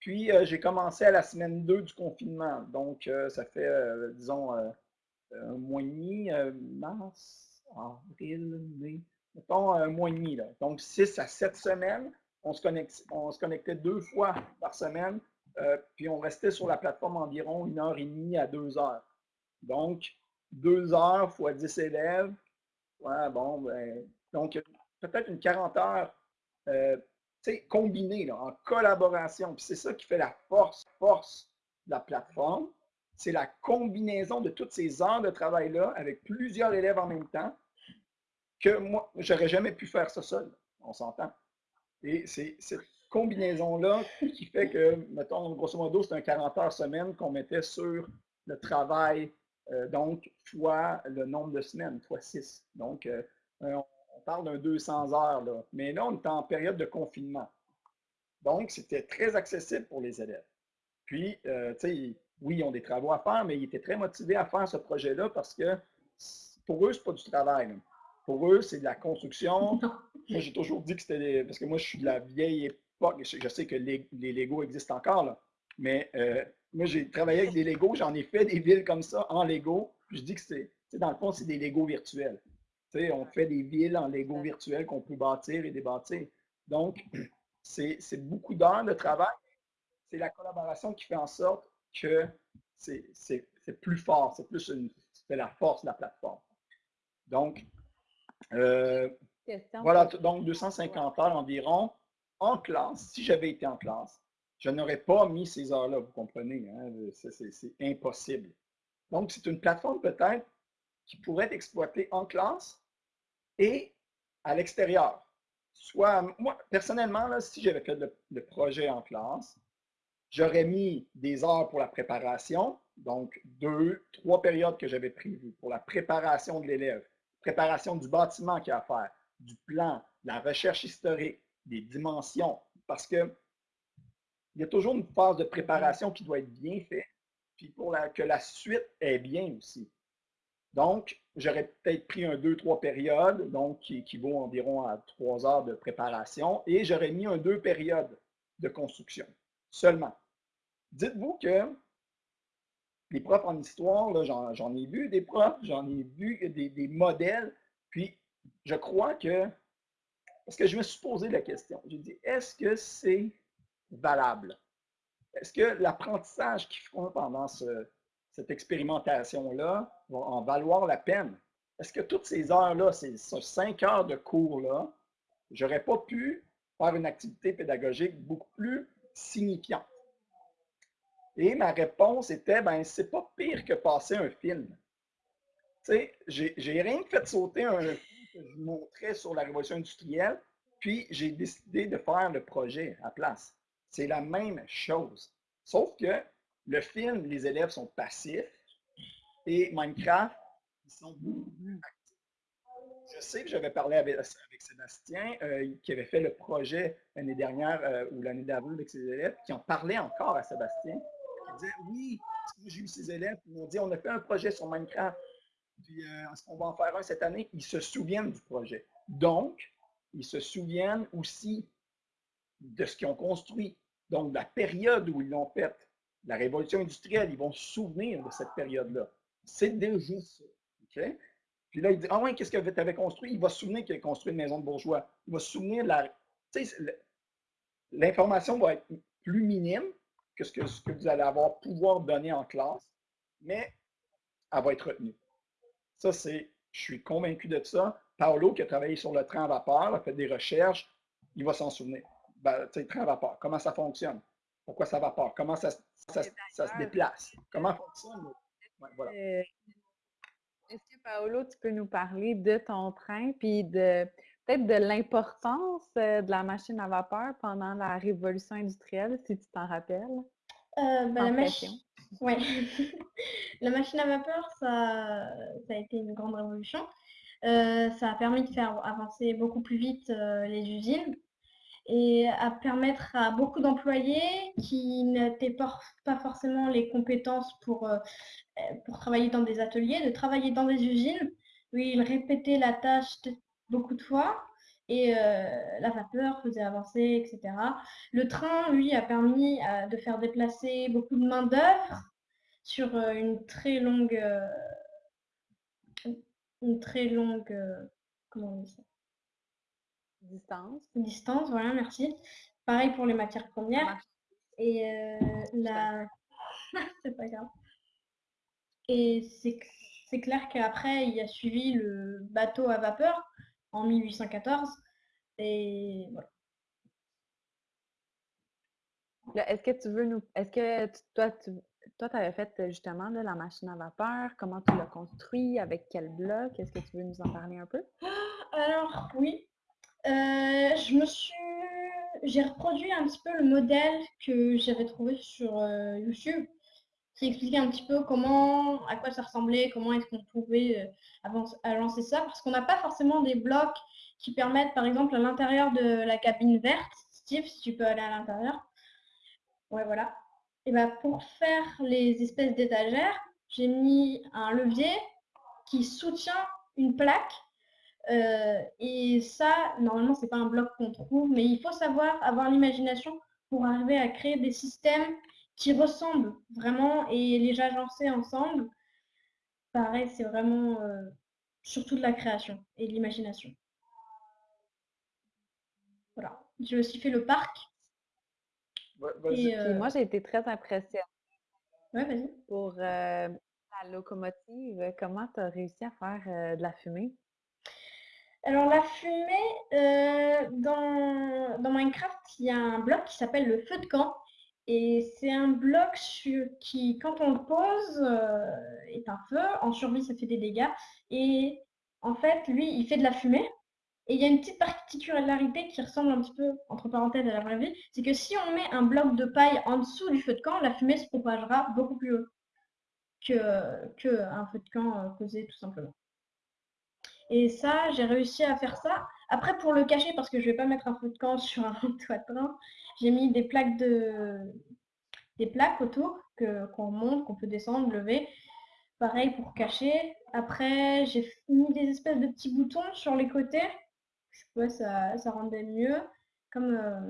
S3: Puis, euh, j'ai commencé à la semaine 2 du confinement. Donc, euh, ça fait, euh, disons, un mois et demi, mars, avril, mai, mettons un mois et demi. Donc, 6 à 7 semaines. On se, on se connectait deux fois par semaine euh, puis on restait sur la plateforme environ une heure et demie à deux heures. Donc, deux heures fois dix élèves, ouais, bon, ben, donc peut-être une 40 heures euh, combinées, là, en collaboration. Puis c'est ça qui fait la force, force de la plateforme. C'est la combinaison de toutes ces heures de travail-là avec plusieurs élèves en même temps que moi, j'aurais jamais pu faire ça seul. On s'entend. Et c'est combinaison-là qui fait que, mettons, grosso modo, c'est un 40 heures semaine qu'on mettait sur le travail, euh, donc, fois le nombre de semaines, fois 6. Donc, euh, on, parle d'un 200 heures, là. Mais là, on est en période de confinement. Donc, c'était très accessible pour les élèves. Puis, euh, tu sais, oui, ils ont des travaux à faire, mais ils étaient très motivés à faire ce projet-là parce que pour eux, ce n'est pas du travail. Pour eux, c'est de la construction. moi, j'ai toujours dit que c'était parce que moi, je suis de la vieille je sais que les, les Legos existent encore, là, mais euh, moi, j'ai travaillé avec des Legos, j'en ai fait des villes comme ça en Lego. Je dis que c'est, dans le fond, c'est des Legos virtuels. on fait des villes en Lego virtuels qu'on peut bâtir et débâtir. Donc, c'est beaucoup d'heures de travail. C'est la collaboration qui fait en sorte que c'est plus fort, c'est plus une, la force de la plateforme. Donc, euh, voilà, donc 250 heures environ en classe. Si j'avais été en classe, je n'aurais pas mis ces heures-là, vous comprenez, hein, c'est impossible. Donc, c'est une plateforme peut-être qui pourrait être exploitée en classe et à l'extérieur. Soit, moi, personnellement, si j'avais fait le, projet en classe, j'aurais mis des heures pour la préparation, donc deux, trois périodes que j'avais prévues pour la préparation de l'élève, préparation du bâtiment qu'il a à faire, du plan, la recherche historique, des dimensions, parce que il y a toujours une phase de préparation qui doit être bien faite, puis pour que la suite est bien aussi. Donc, j'aurais peut-être pris un deux, trois périodes, donc qui équivaut environ à trois heures de préparation, et j'aurais mis un deux périodes de construction seulement. Dites-vous que les profs en histoire, j'en ai vu des profs, j'en ai vu des, des, modèles, puis je crois que, parce que je me suis posé la question, j'ai dit, est-ce que c'est valable? Est-ce que l'apprentissage qu'ils font pendant cette expérimentation-là va en valoir la peine? Est-ce que toutes ces heures-là, ces, cinq heures de cours-là, j'aurais pas pu faire une activité pédagogique beaucoup plus signifiante? Et ma réponse était, ben, c'est pas pire que passer un film. Tu sais, j'ai rien fait sauter un que je montrais sur la révolution industrielle, puis j'ai décidé de faire le projet à place. C'est la même chose. Sauf que le film, les élèves sont passifs et Minecraft, ils sont beaucoup plus actifs. Je sais que j'avais parlé avec, Sébastien, euh, qui avait fait le projet l'année dernière euh, ou l'année d'avant avec ses élèves, qui en parlait encore à Sébastien. Il disait Oui, j'ai eu ces élèves qui m'ont dit on a fait un projet sur Minecraft, puis euh, qu'on va en faire un cette année Ils se souviennent du projet. Donc, ils se souviennent aussi de ce qu'ils ont construit. Donc, la période où ils l'ont fait, la révolution industrielle, ils vont se souvenir de cette période-là. C'est déjà ça. Puis là, il dit Ah ouais, qu'est-ce que tu avais construit Il va se souvenir qu'il a construit une maison de bourgeois. Il va se souvenir de la. L'information va être plus minime que ce, que ce que vous allez avoir pouvoir donner en classe, mais elle va être retenue. Ça, c'est. Je suis convaincu de ça. Paolo, qui a travaillé sur le train à vapeur, a fait des recherches, il va s'en souvenir ben, train à vapeur, comment ça fonctionne? Pourquoi ça vapeur? Comment ça, ça, se déplace? Comment fonctionne?
S2: voilà. Est-ce que Paolo, tu peux nous parler de ton train, puis de peut-être de l'importance euh, de la machine à vapeur pendant la révolution industrielle, si tu t'en rappelles?
S4: Euh, ben, la. Ouais. <laughs> la machine à vapeur, ça, a été une grande révolution. ça a permis de faire avancer beaucoup plus vite les usines et à permettre à beaucoup d'employés qui n'étaient pas forcément les compétences pour, euh, pour travailler dans des ateliers, de travailler dans des usines où ils répétaient la tâche beaucoup de fois et euh, la vapeur faisait avancer, etc. Le train, lui, a permis euh, de faire déplacer beaucoup de main-d'œuvre sur une très longue. une très longue. comment on dit ça?
S2: Distance.
S4: Distance, voilà, merci. Pareil pour les matières premières. Et euh, la. <laughs> c'est pas grave. Et c'est clair qu'après, il a suivi le bateau à vapeur en 1814. Et voilà.
S2: Est-ce que tu veux nous. Est-ce que toi, tu toi, avais fait justement la machine à vapeur. Comment tu l'as construit? Avec quel bloc? Est-ce que tu veux nous en parler un peu? <gasps>
S4: Alors, oui. Euh, je me suis... J'ai reproduit un petit peu le modèle que j'avais trouvé sur euh, YouTube, qui un petit peu comment, à quoi ça ressemblait, comment est-ce qu'on pouvait euh, lancer ça, parce qu'on n'a pas forcément des blocs qui permettent, par exemple, à l'intérieur de la cabine verte. Steve, si tu peux aller à l'intérieur. Ouais, voilà. Et ben, pour faire les espèces d'étagères, j'ai mis un levier qui soutient une plaque euh, et ça, normalement, c'est pas un bloc qu'on trouve, mais il faut savoir avoir l'imagination pour arriver à créer des systèmes qui ressemblent vraiment et les agencer ensemble. Pareil, c'est vraiment euh, surtout de la création et de l'imagination. Voilà. j'ai aussi fait le parc.
S2: Et, moi, j'ai été très impressionnée.
S4: Ouais, vas-y.
S2: Pour la locomotive, comment tu as réussi à faire de la fumée?
S4: Alors la fumée, dans, dans Minecraft, il y a un bloc qui s'appelle le feu de camp. Et c'est un bloc qui, quand on le pose, est un feu. En survie, ça fait des dégâts. Et en fait, lui, il fait de la fumée. Et il y a une petite particularité qui ressemble un petit peu, entre parenthèses, à la vraie vie, c'est que si on met un bloc de paille en dessous du feu de camp, la fumée se propagera beaucoup plus haut que, que un feu de camp posé tout simplement. Et ça, j'ai réussi à faire ça. Après, pour le cacher, parce que je ne vais pas mettre un feu de camp <laughs> sur un toit de train, j'ai mis des plaques de des plaques autour qu'on monte, qu'on peut descendre, lever. Pareil pour cacher. Après, j'ai mis des espèces de petits boutons sur les côtés. Je ça, ça rendait mieux. Comme, euh,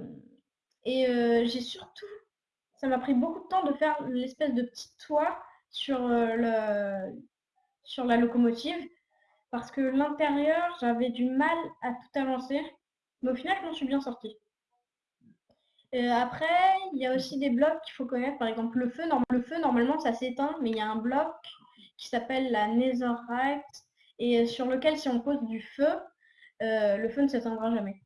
S4: Et euh, j'ai surtout, ça m'a pris beaucoup de temps de faire l'espèce de petit toit sur, euh, le, sur la locomotive parce que l'intérieur, j'avais du mal à tout avancer. Mais au final, je m'en suis bien sortie. après, il y a aussi des blocs qu'il faut connaître. Par exemple, le feu, le feu normalement, ça s'éteint, mais il y a un bloc qui s'appelle la Netherite et sur lequel, si on pose du feu, euh, le feu ne s'éteindra jamais.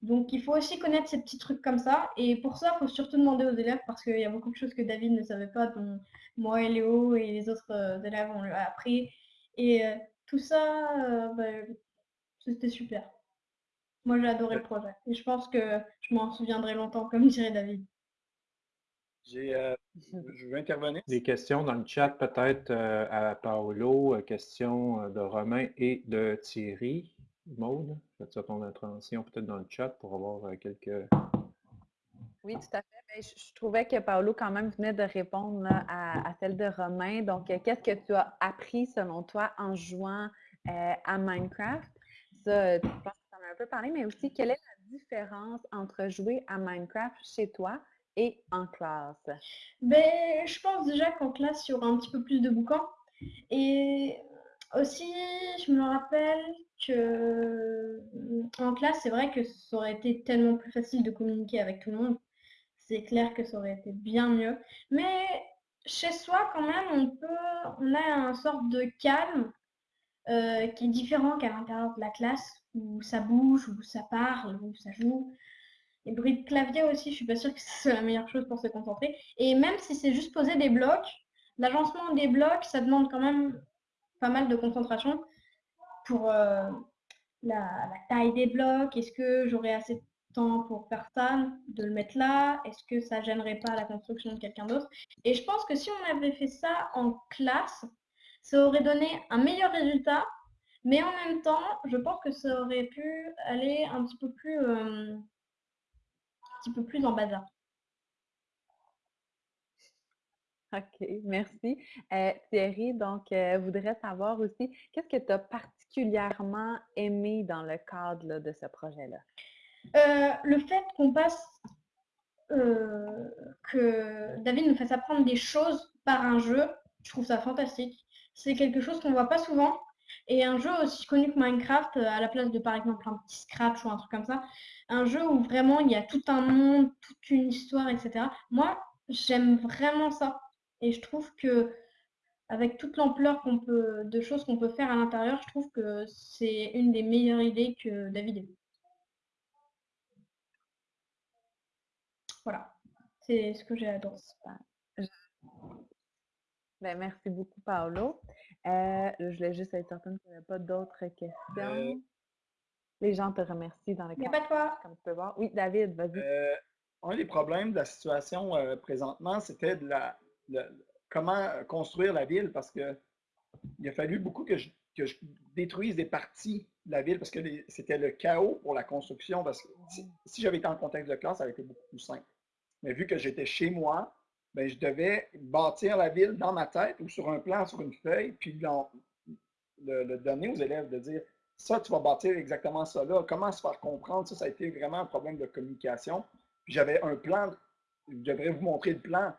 S4: Donc, il faut aussi connaître ces petits trucs comme ça. Et pour ça, il faut surtout demander aux élèves parce qu'il y a beaucoup de choses que David ne savait pas, dont moi et Léo et les autres euh, élèves ont appris. Et euh, tout ça, euh, ben, c'était super. Moi, j'ai adoré le projet. Et je pense que je m'en souviendrai longtemps, comme <laughs> dirait David.
S3: Euh, je veux intervenir.
S1: Des questions dans le chat, peut-être euh, à Paolo, questions de Romain et de Thierry. Maude, fais-tu ton intervention peut-être dans le chat pour avoir quelques.
S2: Oui, tout à fait. Je, trouvais que Paolo, quand même, venait de répondre à, celle de Romain. Donc, euh, qu'est-ce que tu as appris, selon toi, en jouant euh, à Minecraft? Ça, je pense que tu en as un peu parlé, mais aussi, quelle est la différence entre jouer à Minecraft chez toi et en classe?
S4: Ben, je pense déjà qu'en classe, il y aura un petit peu plus de bouquins. Et aussi, je me rappelle que en classe, c'est vrai que ça aurait été tellement plus facile de communiquer avec tout le monde c'est clair que ça aurait été bien mieux. Mais chez soi, quand même, on peut, on a un sorte de calme euh, qui est différent qu'à l'intérieur de la classe, où ça bouge, où ça parle, où ça joue. Les bruits de clavier aussi, je suis pas sûre que <laughs> c'est la meilleure chose pour se concentrer. Et même si c'est juste poser des blocs, l'agencement des blocs, ça demande quand même pas mal de concentration pour euh, la, taille des blocs. Est-ce que j'aurai assez pour personne de le mettre là? Est-ce que ça gênerait pas la construction de quelqu'un d'autre? Et je pense que si on avait fait ça en classe, ça aurait donné un meilleur résultat, mais en même temps, je pense que ça aurait pu aller un petit peu plus, euh, un petit peu plus en bazar.
S2: OK, merci. Euh, Thierry, donc, euh, voudrais savoir aussi, qu'est-ce que tu as particulièrement aimé dans le cadre de ce projet-là?
S4: Euh, le fait qu'on passe, euh, que David nous fasse apprendre des choses par un jeu, je trouve ça fantastique. C'est quelque chose qu'on voit pas souvent. Et un jeu aussi connu que Minecraft, euh, à la place de par exemple un petit Scratch ou un truc comme ça, un jeu où vraiment il y a tout un monde, toute une histoire, etc. Moi, j'aime vraiment ça. Et je trouve que avec toute l'ampleur qu'on peut, de choses qu'on peut faire à l'intérieur, je trouve que c'est une des meilleures idées que David ait. Voilà, c'est ce que j'ai adoré.
S2: Ben, merci beaucoup, Paolo. Euh, je voulais juste être certaine qu'il n'y avait pas d'autres questions. Euh. Les gens te remercient dans le
S4: cadre. pas.
S2: Comme tu peux voir. Oui, David, vas-y.
S3: Euh, un des problèmes de la situation présentement, c'était de la, comment construire la ville parce que il a fallu beaucoup que je, détruise des parties de la ville parce que c'était le chaos pour la construction. Parce que si, si j'avais été en contexte de classe, ça aurait été beaucoup plus simple. Mais vu que j'étais chez moi, ben, je devais bâtir la ville dans ma tête ou sur un plan, sur une feuille, puis le, donner aux élèves, de dire ça, tu vas bâtir exactement ça là. Comment se faire comprendre? Ça, ça a été vraiment un problème de communication. Puis j'avais un plan, je devrais vous montrer le plan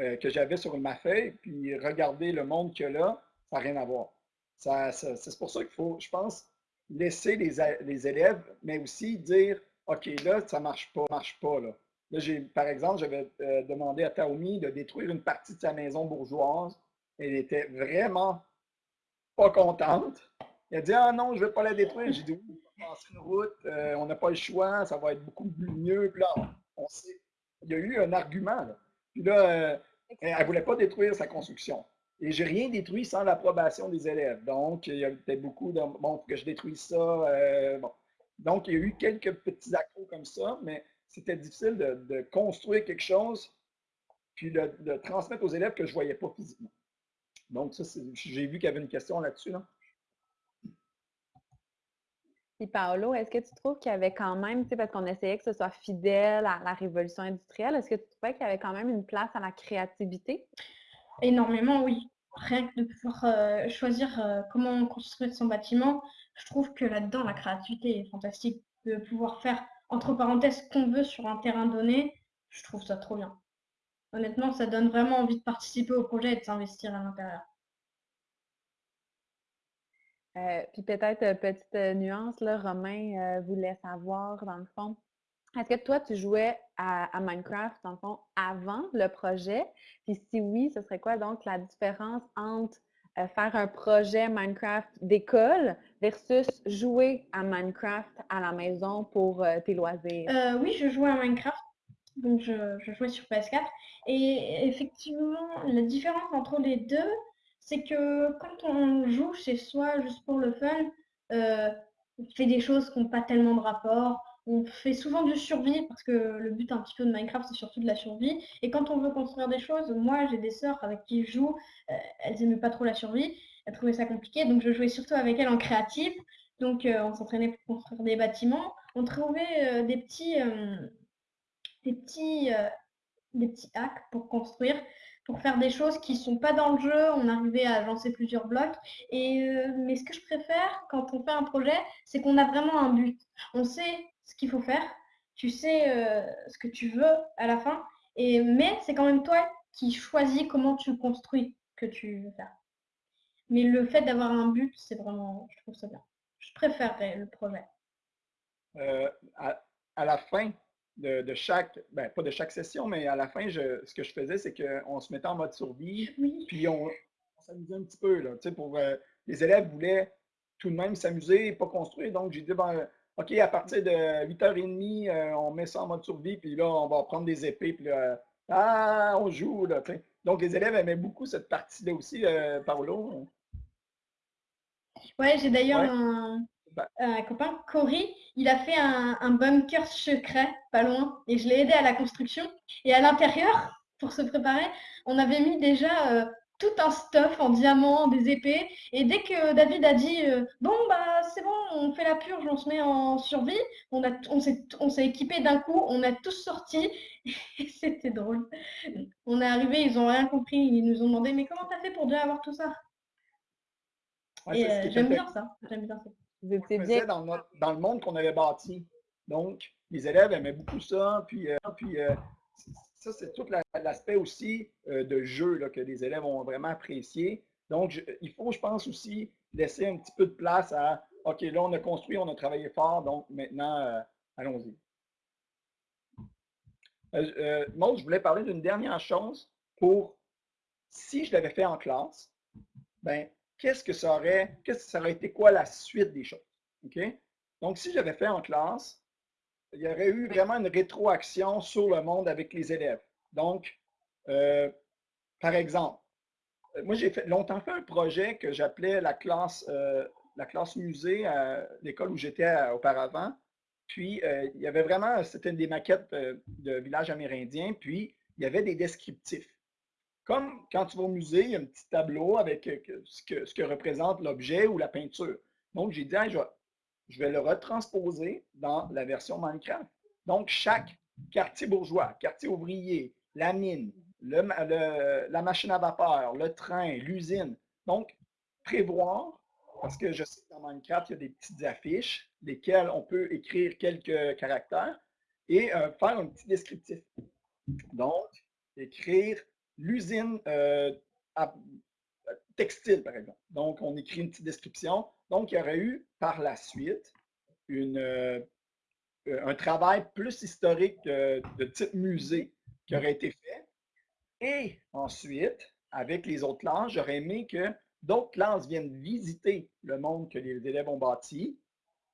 S3: euh, que j'avais sur ma feuille, puis regarder le monde que là, ça n'a rien à voir. c'est pour ça qu'il faut, je pense, laisser les, les élèves, mais aussi dire OK, là, ça ne marche pas, marche pas. Là, là par exemple, j'avais euh, demandé à Taomi de détruire une partie de sa maison bourgeoise. Elle était vraiment pas contente. Elle a dit Ah non, je ne vais pas la détruire. J'ai dit Oui, on va passer une route, euh, on n'a pas le choix, ça va être beaucoup mieux. Là, on sait. Il y a eu un argument. Puis là, euh, elle ne voulait pas détruire sa construction. Et j'ai rien détruit sans l'approbation des élèves. Donc, il y avait beaucoup de bon, que je détruise ça. Bon. Donc, il y a eu quelques petits accros comme ça, mais c'était difficile de, construire quelque chose puis de, de, transmettre aux élèves que je ne voyais pas physiquement. Donc, ça, j'ai vu qu'il y avait une question là-dessus. Là.
S2: Puis Paolo, est-ce que tu trouves qu'il y avait quand même, parce qu'on essayait que ce soit fidèle à la révolution industrielle, est-ce que tu trouvais qu'il y avait quand même une place à la créativité?
S4: Énormément, oui. Rien que de pouvoir euh, choisir euh, comment construire son bâtiment, je trouve que là-dedans, la créativité est fantastique. De pouvoir faire, entre parenthèses, qu'on veut sur un terrain donné, je trouve ça trop bien. Honnêtement, ça donne vraiment envie de participer au projet et de s'investir à l'intérieur.
S2: Euh, puis peut-être, euh, petite euh, nuance, là, Romain voulait savoir, dans le fond, est-ce que toi, tu jouais à, Minecraft, dans le fond, avant le projet? Puis si oui, ce serait quoi donc la différence entre faire un projet Minecraft d'école versus jouer à Minecraft à la maison pour tes loisirs?
S4: oui, je jouais à Minecraft. Donc, je, je jouais sur PS4. Et effectivement, la différence entre les deux, c'est que quand on joue chez soi juste pour le fun, euh, on fait des choses qui n'ont pas tellement de rapport. On fait souvent du survie parce que le but un petit peu de Minecraft, c'est surtout de la survie. Et quand on veut construire des choses, moi j'ai des sœurs avec qui je joue, euh, elles n'aimaient pas trop la survie, elles trouvaient ça compliqué, donc je jouais surtout avec elles en créatif. Donc euh, on s'entraînait pour construire des bâtiments. On trouvait des petits, des petits, des petits hacks pour construire pour faire des choses qui ne sont pas dans le jeu. On arrivait à lancer plusieurs blocs. Et, euh, mais ce que je préfère quand on fait un projet, c'est qu'on a vraiment un but. On sait ce qu'il faut faire. Tu sais euh, ce que tu veux à la fin. Et, mais c'est quand même toi qui choisis comment tu construis que tu veux faire. Mais le fait d'avoir un but, c'est vraiment, je trouve ça bien. Je préférerais le projet.
S3: Euh, à, la fin, de, chaque, ben, pas de chaque session, mais à la fin, je, ce que je faisais, c'est qu'on se mettait en mode survie, puis on, s'amusait un petit peu. Là, pour, euh, les élèves voulaient tout de même s'amuser et pas construire. Donc, j'ai dit, ben, OK, à partir de 8h30, euh, on met ça en mode survie, puis là, on va prendre des épées, puis là, ah, on joue. Là, Donc, les élèves aimaient beaucoup cette partie-là aussi, Paolo.
S4: Ouais, j'ai d'ailleurs un, bah. un copain, Cory, il a fait un, bunker secret pas loin et je l'ai aidé à la construction. Et à l'intérieur, pour se préparer, on avait mis déjà euh, tout un stuff en diamant, des épées. Et dès que David a dit euh, bon bah c'est bon, on fait la purge, on se met en survie, on, a, on s'est équipé d'un coup, on a tous sorti. <laughs> Et c'était drôle. On est arrivé, ils n'ont rien compris, ils nous ont demandé mais comment t'as fait pour déjà avoir tout ça? Euh, j'aime bien ça. J'aime bien ça.
S3: Vous étiez Dans, dans, le monde qu'on avait bâti. Donc, les élèves aimaient beaucoup ça. Puis, euh, puis euh, ça, c'est tout l'aspect aussi euh, de jeu là, que les élèves ont vraiment apprécié. Donc, il faut, je pense, aussi laisser un petit peu de place à OK, là, on a construit, on a travaillé fort, donc maintenant, allons-y. moi, je voulais parler d'une dernière chose pour si je l'avais fait en classe, ben, qu'est-ce que ça aurait, qu'est-ce que ça aurait été quoi la suite des choses? OK? Donc, si j'avais fait en classe, il y aurait eu vraiment une rétroaction sur le monde avec les élèves. Donc, euh, par exemple, euh, moi, j'ai fait, longtemps fait un projet que j'appelais la classe, euh, la classe musée à l'école où j'étais auparavant. Puis, il y avait vraiment, c'était des maquettes de villages amérindiens, puis il y avait des descriptifs. Comme quand tu vas au musée, il y a un petit tableau avec euh, ce que, représente l'objet ou la peinture. Donc, j'ai dit, je, vais, le retransposer dans la version Minecraft. Donc, chaque quartier bourgeois, quartier ouvrier, la mine, la machine à vapeur, le train, l'usine. Donc, prévoir, parce que je sais que dans Minecraft, il y a des petites affiches, lesquelles on peut écrire quelques caractères et euh, faire un petit descriptif. Donc, écrire l'usine euh, textile, par exemple. Donc, on écrit une petite description. Donc, il y aurait eu par la suite euh, un travail plus historique de type musée qui aurait été fait. Et ensuite, avec les autres classes, j'aurais aimé que d'autres classes viennent visiter le monde que les élèves ont bâti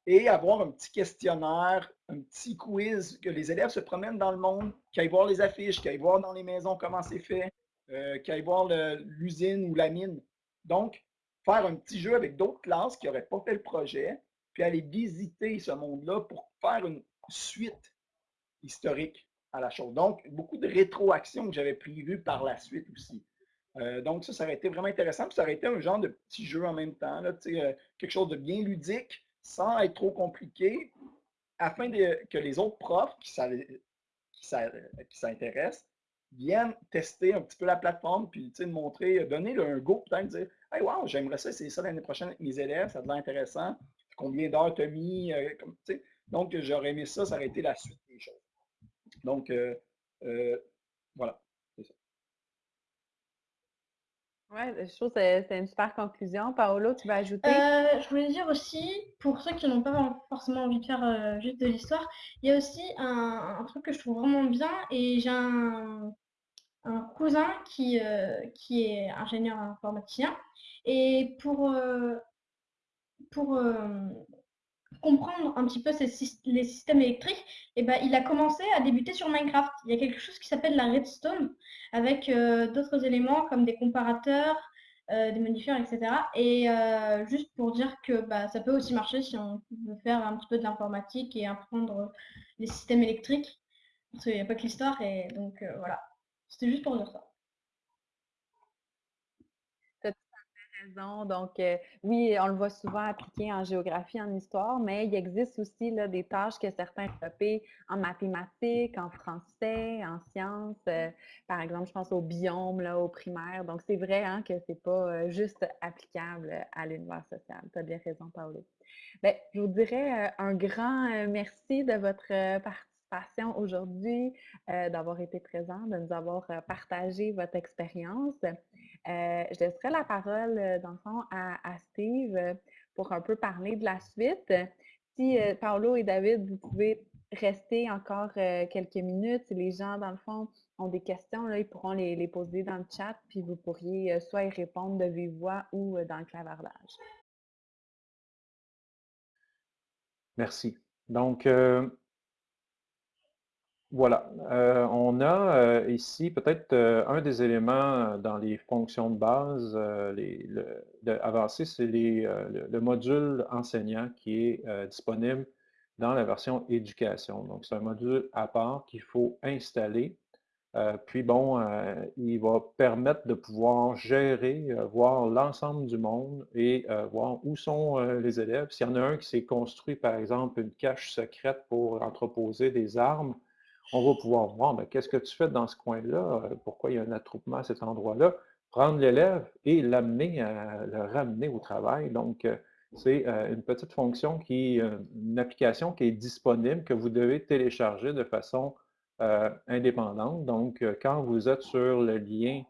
S3: et avoir un petit questionnaire, un petit quiz, que les élèves se promènent dans le monde, qu'ils aillent voir les affiches, qu'ils aillent voir dans les maisons comment c'est fait, euh, qu'ils aillent voir l'usine ou la mine. Donc, faire un petit jeu avec d'autres classes qui n'auraient pas fait le projet, puis aller visiter ce monde-là pour faire une suite historique à la chose. Donc, beaucoup de rétroactions que j'avais prévues par la suite aussi. Euh, donc, ça, ça aurait été vraiment intéressant. Puis ça aurait été un genre de petit jeu en même temps, là, euh, quelque chose de bien ludique, sans être trop compliqué, afin que les autres profs qui s'intéressent viennent tester un petit peu la plateforme, puis montrer, donner un go, peut-être dire Hey, wow, j'aimerais ça, c'est ça l'année prochaine avec mes élèves, ça l'air intéressant. Combien d'heures tu as mis? Euh, donc, j'aurais aimé ça, ça aurait été la suite des choses. Donc, voilà.
S2: Oui, je trouve que c'est une super conclusion. Paolo, tu vas ajouter?
S4: Euh, je voulais dire aussi, pour ceux qui n'ont pas forcément envie de faire euh, juste de l'histoire, il y a aussi un, truc que je trouve vraiment bien et j'ai un, cousin qui, euh, qui est ingénieur informaticien et pour, pour comprendre un petit peu les systèmes électriques, et eh ben, il a commencé à débuter sur Minecraft. Il y a quelque chose qui s'appelle la redstone, avec euh, d'autres éléments comme des comparateurs, euh, des modifiers, etc. Et euh, juste pour dire que bah, ça peut aussi marcher si on veut faire un petit peu de l'informatique et apprendre les systèmes électriques. Parce qu'il n'y a pas que l'histoire, et donc voilà. C'était juste pour dire ça.
S2: Donc, euh, oui, on le voit souvent appliqué en géographie, en histoire, mais il existe aussi des tâches que certains développent en mathématiques, en français, en sciences. Euh, par exemple, je pense au biome, là, au primaire. Donc, c'est vrai hein, que ce n'est pas euh, juste applicable à l'univers social. Tu as bien raison, Paolo. Bien, je vous dirais un grand merci de votre participation aujourd'hui, d'avoir été présent, de nous avoir partagé votre expérience. Euh, je laisserai la parole, euh, dans le fond, à, Steve euh, pour un peu parler de la suite. Si Paolo et David, vous pouvez rester encore quelques minutes, si les gens, dans le fond, ont des questions, là, ils pourront les, les, poser dans le chat, puis vous pourriez soit y répondre de vive voix ou dans le clavardage.
S1: Merci. Donc, voilà. Euh, on a euh, ici peut-être euh, un des éléments dans les fonctions de base les, avancées, c'est le, module enseignant qui est disponible dans la version éducation. Donc, c'est un module à part qu'il faut installer. puis bon, il va permettre de pouvoir gérer, voir l'ensemble du monde et voir où sont les élèves. S'il y en a un qui s'est construit, par exemple, une cache secrète pour entreposer des armes, on va pouvoir voir ben, qu'est-ce que tu fais dans ce coin-là, euh, pourquoi il y a un attroupement à cet endroit-là, prendre l'élève et l'amener, le ramener au travail. Donc, euh, c'est euh, une petite fonction qui, une application qui est disponible, que vous devez télécharger de façon indépendante. Donc, quand vous êtes sur le lien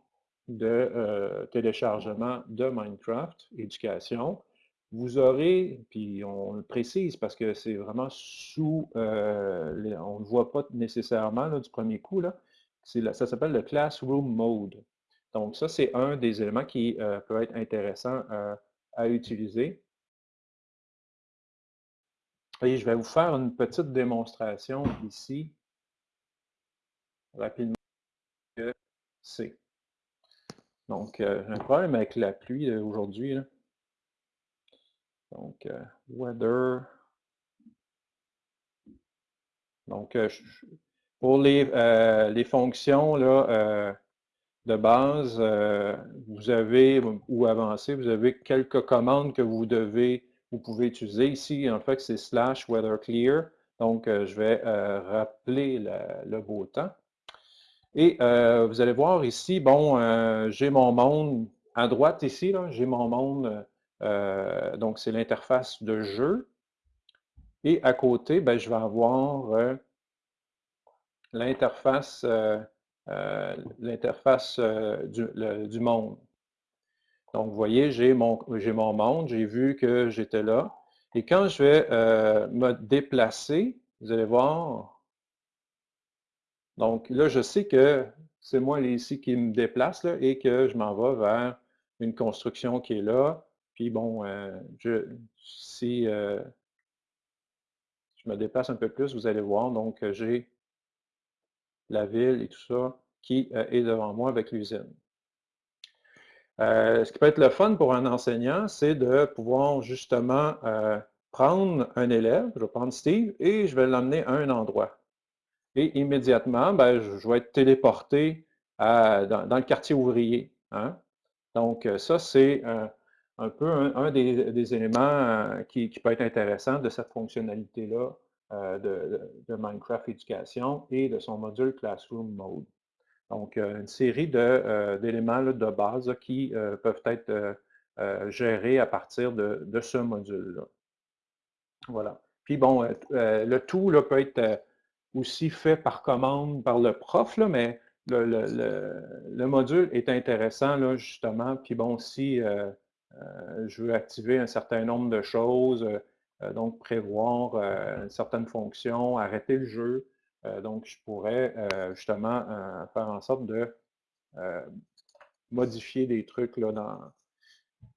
S1: de téléchargement de Minecraft Éducation, vous aurez, puis on le précise parce que c'est vraiment sous, euh, on ne le voit pas nécessairement du premier coup, là, ça s'appelle le Classroom Mode. Donc ça, c'est un des éléments qui euh, peut être intéressant euh, à utiliser. Et je vais vous faire une petite démonstration ici, rapidement, c'est. Donc, j'ai un problème avec la pluie aujourd'hui. Donc, euh, weather. Donc, euh, pour les, euh, les fonctions là, de base, vous avez, ou avancé, vous avez quelques commandes que vous devez, vous pouvez utiliser. Ici, en fait, c'est slash weather clear. Donc, je vais rappeler le beau temps. Et vous allez voir ici, bon, j'ai mon monde à droite ici, j'ai mon monde euh, donc, c'est l'interface de jeu. Et à côté, ben, je vais avoir euh, l'interface euh, l'interface du, monde. Donc, vous voyez, j'ai mon, mon monde, j'ai vu que j'étais là. Et quand je vais me déplacer, Vous allez voir. Donc là, je sais que c'est moi ici qui me déplace et que je m'en vais vers une construction qui est là. Puis bon, euh, si euh, je me déplace un peu plus, vous allez voir, donc j'ai la ville et tout ça qui est devant moi avec l'usine. Euh, ce qui peut être le fun pour un enseignant, c'est de pouvoir justement euh, prendre un élève, je vais prendre Steve, et je vais l'emmener à un endroit. Et immédiatement, ben, je, vais être téléporté dans, le quartier ouvrier. Hein. Donc, euh, ça, c'est peu un, des, éléments qui, peut être intéressant de cette fonctionnalité-là de, de, Minecraft Éducation et de son module Classroom Mode. Donc, euh, une série euh, d'éléments de, base qui euh, peuvent être gérés à partir de, ce module-là. Voilà. Puis bon, le tout là, peut être aussi fait par commande par le prof, mais le, module est intéressant, là, justement. Puis bon, si je veux activer un certain nombre de choses, donc prévoir une certaine fonction, arrêter le jeu, euh, donc, je pourrais euh, justement euh, faire en sorte de modifier des trucs là, dans,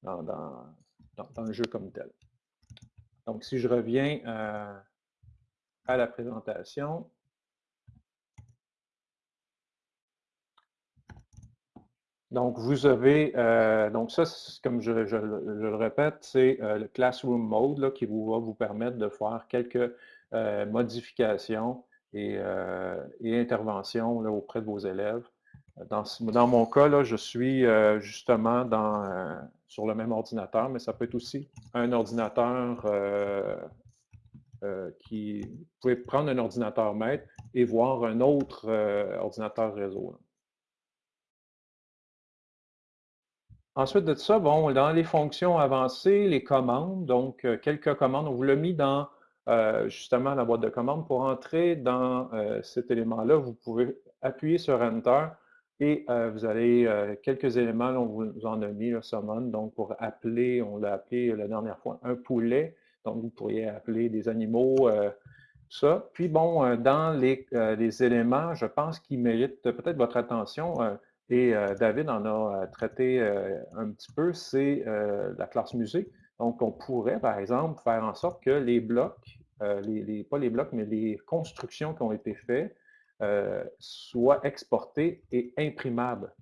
S1: dans, le jeu comme tel. Donc, si je reviens à la présentation, Donc, vous avez, donc ça, comme je, le répète, c'est le Classroom Mode qui vous, va vous permettre de faire quelques modifications euh, et, intervention auprès de vos élèves. Dans, mon cas, là, je suis euh, justement euh, sur le même ordinateur, mais ça peut être aussi un ordinateur qui... Vous pouvez prendre un ordinateur maître et voir un autre ordinateur réseau. Ensuite de ça, bon, dans les fonctions avancées, les commandes, donc quelques commandes, on vous l'a mis dans euh, justement la boîte de commande. Pour entrer dans euh, cet élément-là, vous pouvez appuyer sur Enter et euh, vous avez quelques éléments, on vous en a mis, le summon, donc pour appeler, on l'a appelé la dernière fois, un poulet, donc vous pourriez appeler des animaux, ça. Puis bon, dans les, les, éléments, je pense qu'ils méritent peut-être votre attention, et David en a traité un petit peu, c'est la classe musée. Donc, on pourrait, par exemple, faire en sorte que les blocs, euh, pas les blocs, mais les constructions qui ont été faites euh, soient exportées et imprimables.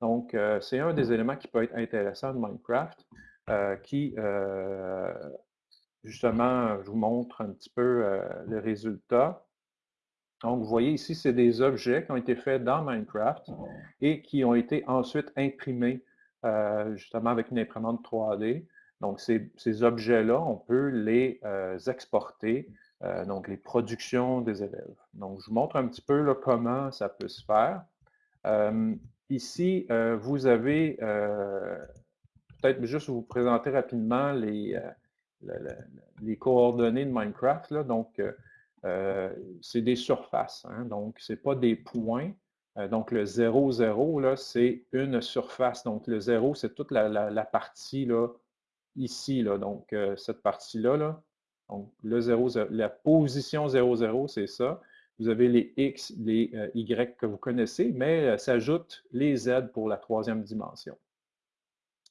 S1: Donc, euh, c'est un des éléments qui peut être intéressant de Minecraft, qui, justement, je vous montre un petit peu le résultat. Donc, vous voyez ici, c'est des objets qui ont été faits dans Minecraft et qui ont été ensuite imprimés justement avec une imprimante 3D. Donc, ces, objets-là, on peut les euh, exporter, euh, donc les productions des élèves. Donc, je vous montre un petit peu comment ça peut se faire. Euh, ici, vous avez, peut-être juste vous présenter rapidement les, les coordonnées de Minecraft. Donc, c'est des surfaces, hein. donc ce n'est pas des points. donc, le 0, 0, c'est une surface. Donc, le 0, c'est toute la, partie là, ici, là, donc euh, cette partie-là, là, donc le 0, la position 0, 0, c'est ça. Vous avez les X, les euh, Y que vous connaissez, mais euh, s'ajoutent les Z pour la troisième dimension.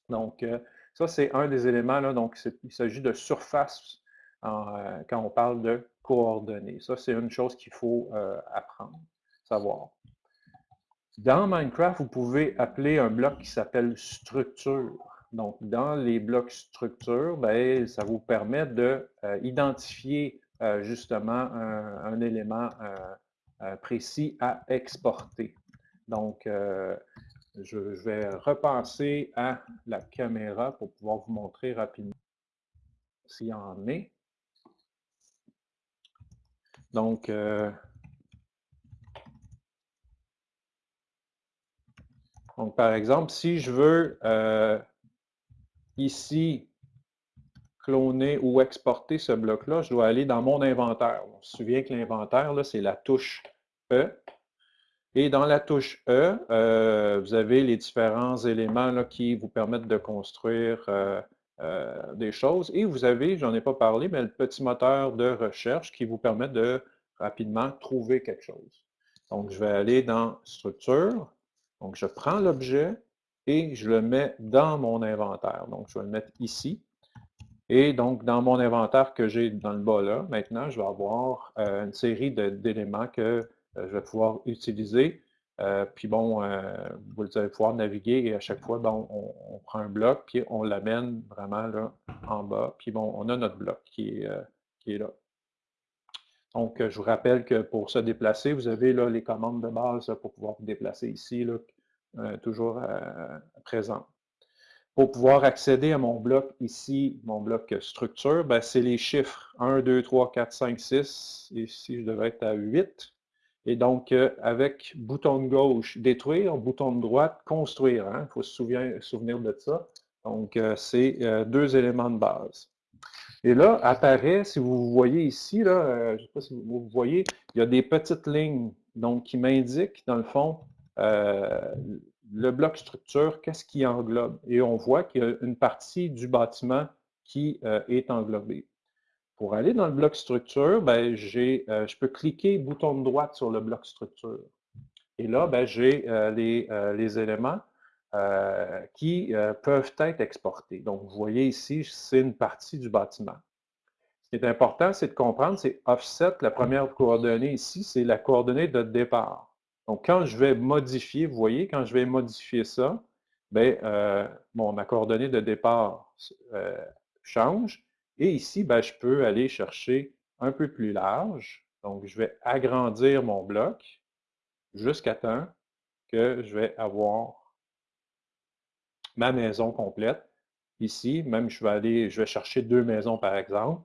S1: Donc, ça, c'est un des éléments, là, donc il s'agit de surface quand on parle de Ça, c'est une chose qu'il faut apprendre, savoir. Dans Minecraft, vous pouvez appeler un bloc qui s'appelle structure. Donc, dans les blocs structure, ben, ça vous permet d'identifier euh, euh, justement un, élément euh, précis à exporter. Donc, je, vais repasser à la caméra pour pouvoir vous montrer rapidement s'il y en est. Donc, donc, par exemple, si je veux ici cloner ou exporter ce bloc-là, je dois aller dans mon inventaire. On se souvient que l'inventaire, c'est la touche E. Et dans la touche E, euh, vous avez les différents éléments qui vous permettent de construire euh, des choses. Et vous avez, j'en ai pas parlé, mais le petit moteur de recherche qui vous permet de rapidement trouver quelque chose. Donc, je vais aller dans Structure. Donc, je prends l'objet et je le mets dans mon inventaire. Donc, je vais le mettre ici. Et donc, dans mon inventaire que j'ai dans le bas là, maintenant, je vais avoir euh, une série d'éléments que euh, je vais pouvoir utiliser. Euh, puis bon, vous allez pouvoir naviguer et à chaque fois, on, prend un bloc, puis on l'amène vraiment là en bas. Puis bon, on a notre bloc qui est, est là. Donc, je vous rappelle que pour se déplacer, vous avez là les commandes de base pour pouvoir vous déplacer ici, euh, toujours euh, présent. Pour pouvoir accéder à mon bloc ici, mon bloc structure, ben, c'est les chiffres 1, 2, 3, 4, 5, 6. Ici, je devrais être à 8. Et donc, euh, avec bouton de gauche, détruire, bouton de droite, construire. Il hein. faut se souvenir, de ça. Donc, c'est deux éléments de base. Et là, apparaît, si vous voyez ici, là, euh, je ne sais pas si vous voyez, il y a des petites lignes donc, qui m'indiquent, dans le fond, euh, le bloc structure, qu'est-ce qui englobe. Et on voit qu'il y a une partie du bâtiment qui euh, est englobée. Pour aller dans le bloc structure, ben, je peux cliquer bouton de droite sur le bloc structure. Et là, ben, j'ai les, les, éléments euh, qui euh, peuvent être exportés. Donc, vous voyez ici, c'est une partie du bâtiment. Ce qui est important, c'est de comprendre, c'est offset, la première coordonnée ici, c'est la coordonnée de départ. Donc, quand je vais modifier, vous voyez, quand je vais modifier ça, euh, bon, ma coordonnée de départ change. Et ici, ben, je peux aller chercher un peu plus large. Donc, je vais agrandir mon bloc jusqu'à temps que je vais avoir ma maison complète. Ici, même je vais aller, je vais chercher deux maisons par exemple.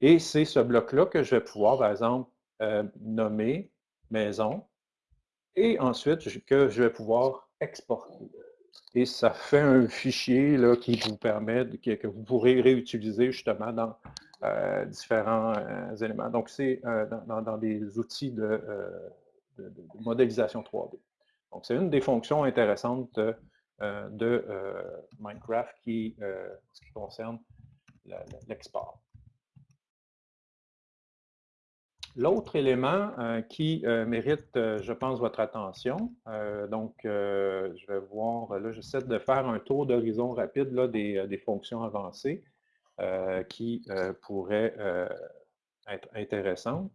S1: Et c'est ce bloc-là que je vais pouvoir, par exemple, euh, nommer maison. Et ensuite, que je vais pouvoir exporter. Et ça fait un fichier là, qui vous permet, que, vous pourrez réutiliser justement dans euh, différents euh, éléments. Donc, c'est dans, des outils de, de, modélisation 3D. Donc, c'est une des fonctions intéressantes euh, de euh, Minecraft qui, euh, ce qui concerne l'export. L'autre élément qui mérite, je pense, votre attention, donc je vais voir, là j'essaie de faire un tour d'horizon rapide là, des, des, fonctions avancées qui pourraient être intéressantes.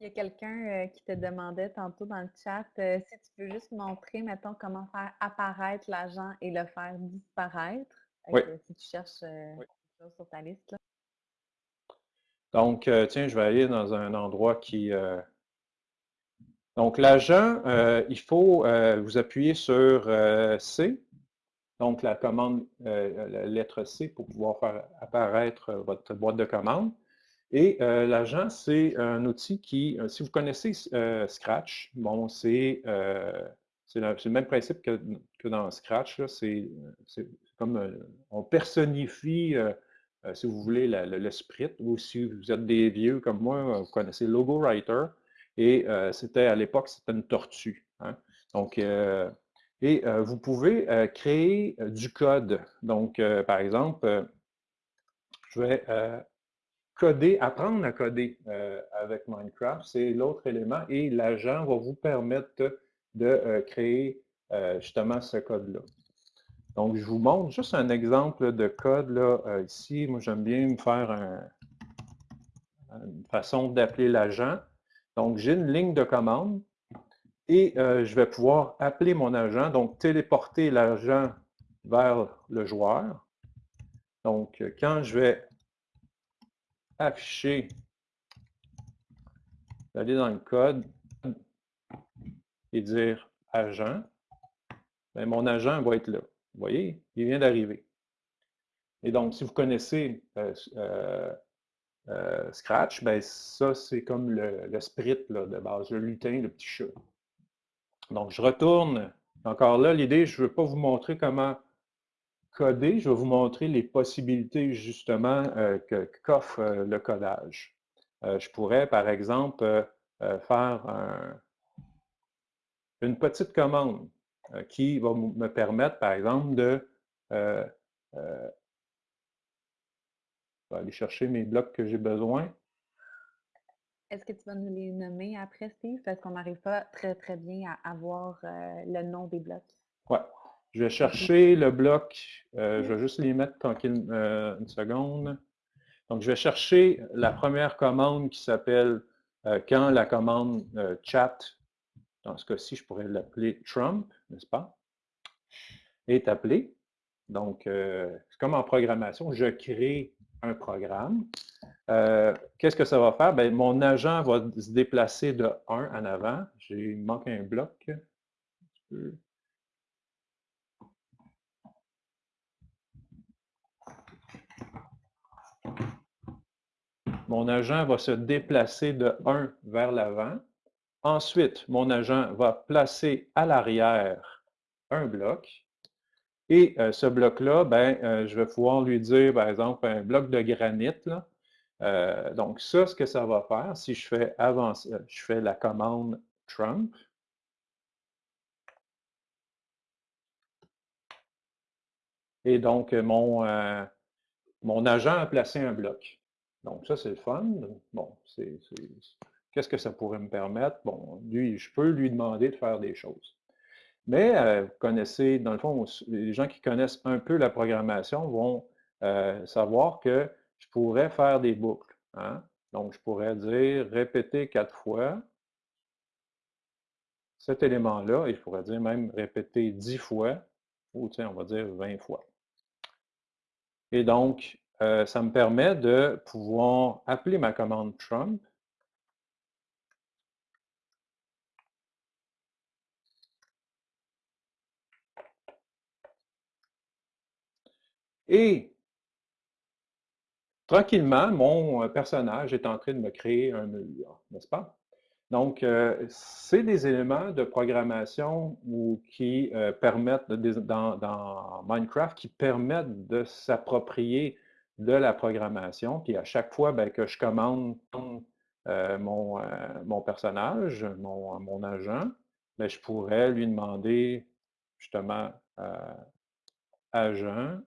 S2: Il y a quelqu'un euh, qui te demandait tantôt dans le chat euh, si tu peux juste montrer, mettons, comment faire apparaître l'agent et le faire disparaître.
S1: Oui.
S2: si tu cherches euh, quelque chose sur ta liste. Là.
S1: Donc, tiens, je vais aller dans un endroit qui... Donc, l'agent, il faut vous appuyer sur C, donc la commande, la lettre C pour pouvoir faire apparaître votre boîte de commande. Et euh, l'agent, c'est un outil qui, euh, si vous connaissez euh, Scratch, bon, c'est le, même principe que, dans Scratch. C'est comme on personnifie, si vous voulez, le, sprite, ou si vous êtes des vieux comme moi, vous connaissez Logo Writer. Et c'était à l'époque, c'était une tortue. Hein. Donc, et vous pouvez créer du code. Donc, par exemple, je vais coder, apprendre à coder euh, avec Minecraft, c'est l'autre élément et l'agent va vous permettre de euh, créer euh, justement ce code-là. Donc, je vous montre juste un exemple de code là, ici. Moi, j'aime bien me faire une façon d'appeler l'agent. Donc, j'ai une ligne de commande et je vais pouvoir appeler mon agent, donc téléporter l'agent vers le joueur. Donc, quand je vais afficher, aller dans le code et dire agent, ben, mon agent va être là. Vous voyez, il vient d'arriver. Et donc, si vous connaissez euh, euh, euh, Scratch, ben, ça, c'est comme le, le sprite de base, le lutin, le petit chat. Donc, je retourne. Encore là, l'idée, je ne veux pas vous montrer comment coder, je vais vous montrer les possibilités justement euh, qu'offre euh, le codage. Je pourrais, par exemple, faire une petite commande qui va me permettre, par exemple, de je vais aller chercher mes blocs que j'ai besoin.
S2: Est-ce que tu vas nous les nommer après, Steve? Parce qu'on n'arrive pas très, très bien à avoir le nom des blocs.
S1: Oui. Je vais chercher le bloc. je vais juste les mettre tranquille une seconde. Donc, je vais chercher la première commande qui s'appelle quand la commande chat dans ce cas-ci, je pourrais l'appeler Trump, n'est-ce pas, est appelé. Donc, euh, c'est comme en programmation, je crée un programme. Euh, qu'est-ce que ça va faire? Bien, mon agent va se déplacer de 1 en avant. Il me manque un bloc. Mon agent va se déplacer de 1 vers l'avant. Ensuite, mon agent va placer à l'arrière un bloc. Et euh, ce bloc-là, ben, euh, je vais pouvoir lui dire, par exemple, un bloc de granit. Euh, donc, ça, ce que ça va faire, si je fais avancer, je fais la commande Trump. Et donc, mon, mon agent a placé un bloc. Donc, ça, c'est le fun. Bon, c'est Qu'est-ce que ça pourrait me permettre? Bon, lui, je peux lui demander de faire des choses. Mais vous connaissez, dans le fond, les gens qui connaissent un peu la programmation vont savoir que je pourrais faire des boucles. Hein. Donc, je pourrais dire répéter quatre fois cet élément-là, et je pourrais dire même répéter dix fois, ou tiens, on va dire 20 fois. Et donc, ça me permet de pouvoir appeler ma commande Trump Et tranquillement, mon euh, personnage est en train de me créer un mur, n'est-ce pas? Donc, euh, c'est des éléments de programmation ou qui euh, permettent, dans, Minecraft, qui permettent de s'approprier de la programmation. Puis à chaque fois ben, que je commande mon, mon, personnage, mon, mon agent, ben, je pourrais lui demander justement agent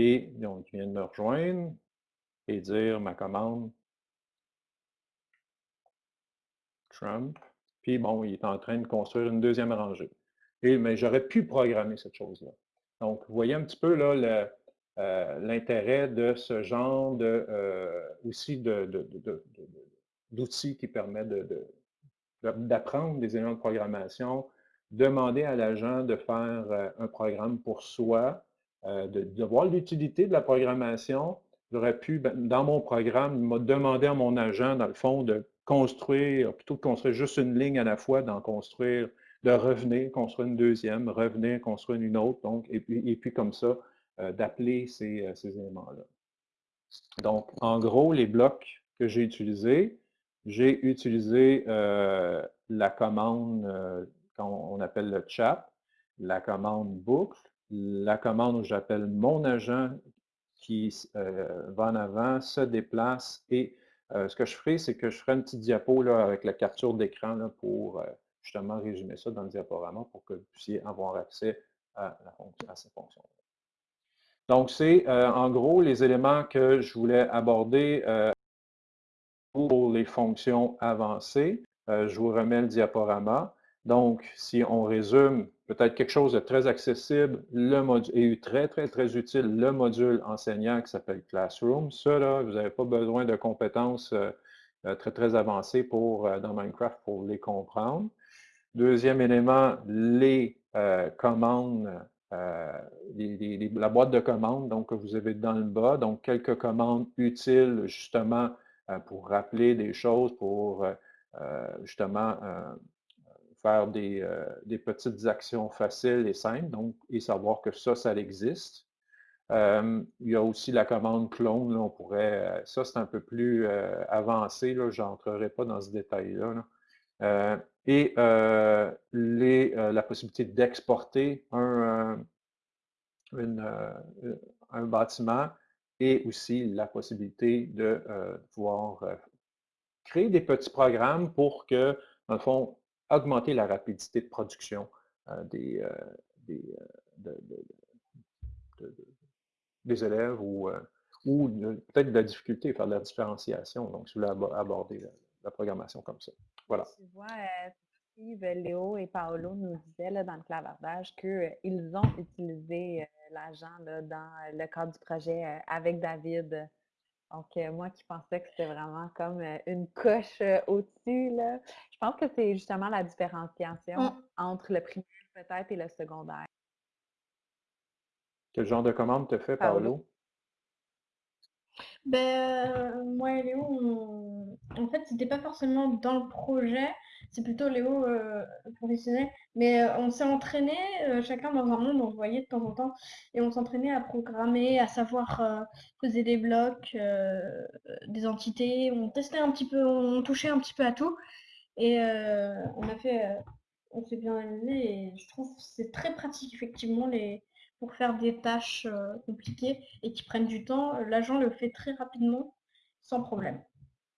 S1: Et donc, il vient de me rejoindre et dire ma commande Trump. Puis bon, il est en train de construire une deuxième rangée. Et, mais j'aurais pu programmer cette chose-là. Donc, vous voyez un petit peu là euh, l'intérêt de ce genre de euh, aussi d'outils qui permettent d'apprendre des éléments de programmation, demander à l'agent de faire euh, un programme pour soi, euh, de, voir l'utilité de la programmation. J'aurais pu, ben, dans mon programme, me demander à mon agent, dans le fond, de construire, plutôt de construire juste une ligne à la fois, d'en construire, de revenir, construire une deuxième, revenir, construire une autre, donc, et puis, et puis comme ça, euh, d'appeler ces, euh, ces éléments-là. Donc, en gros, les blocs que j'ai utilisés, j'ai utilisé la commande qu'on appelle le chat, la commande boucle, la commande où j'appelle mon agent qui euh, va en avant, se déplace et euh, ce que je ferai, c'est que je ferai une petite diapo là, avec la capture d'écran pour euh, justement résumer ça dans le diaporama pour que vous puissiez avoir accès à, à ces fonctions. Donc, c'est en gros les éléments que je voulais aborder pour les fonctions avancées. je vous remets le diaporama. Donc, si on résume peut-être quelque chose de très accessible le module, et très, très, très utile, le module enseignant qui s'appelle Classroom. Ça, là, vous n'avez pas besoin de compétences euh, euh, très, très avancées pour, euh, dans Minecraft pour les comprendre. Deuxième élément, les commandes, la boîte de commandes donc, que vous avez dans le bas. Donc, quelques commandes utiles justement pour rappeler des choses, pour justement faire euh, des, petites actions faciles et simples, donc, et savoir que ça, ça existe. il y a aussi la commande clone, on pourrait, euh, ça c'est un peu plus euh, avancé, je n'entrerai pas dans ce détail-là. et les, la possibilité d'exporter un, un bâtiment et aussi la possibilité de pouvoir créer des petits programmes pour que, dans le fond, augmenter la rapidité de production des, des, élèves ou, ou peut-être de la difficulté à faire de la différenciation. Donc, vous voulez aborder la, programmation comme ça. Voilà.
S2: Tu vois, Léo et Paolo nous disaient là, dans le clavardage qu'ils ont utilisé l'agent dans le cadre du projet avec David donc, moi qui pensais que c'était vraiment comme une coche au-dessus, je pense que c'est justement la différenciation mmh. entre le primaire peut-être et le secondaire.
S1: Quel genre de commande te fait, Paolo?
S4: Ben, moi et Léo, en fait, c'était pas forcément dans le projet, c'est plutôt Léo euh, professionnel. Mais euh, on s'est entraîné, euh, chacun dans un monde, on voyait de temps en temps, et on s'entraînait à programmer, à savoir poser des blocs, des entités. On testait un petit peu, on touchait un petit peu à tout. Et on a fait, on s'est bien amusé, et je trouve que c'est très pratique, effectivement, les, pour faire des tâches compliquées et qui prennent du temps. L'agent le fait très rapidement, sans problème.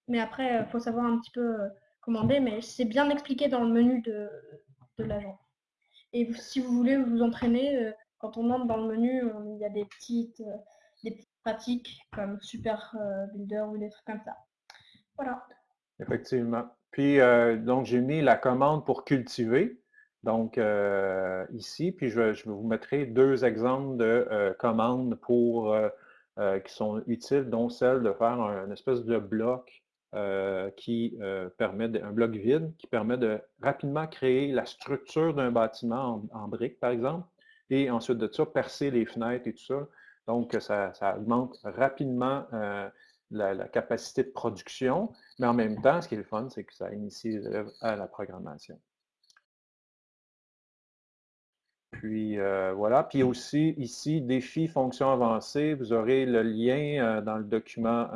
S4: Mais après, il faut savoir un petit peu commander, mais c'est bien expliqué dans le menu de, de l'agent. Et si vous voulez vous entraîner, euh, quand on entre dans le menu, il y a des petites, euh, pratiques comme Super euh, Builder ou des trucs comme ça. Voilà.
S1: Effectivement. Puis, donc, j'ai mis la commande pour cultiver. Donc, ici, puis je, je, vous mettrai deux exemples de commandes pour, qui sont utiles, dont celle de faire un, espèce de bloc euh, qui euh, permet, un bloc vide, qui permet de rapidement créer la structure d'un bâtiment en, briques, par exemple, et ensuite de ça, percer les fenêtres et tout ça. Donc, ça, augmente rapidement euh, la, capacité de production, mais en même temps, ce qui est le fun, c'est que ça initie les élèves à la programmation. Puis voilà. Puis aussi, ici, défi, fonction avancée, vous aurez le lien dans le document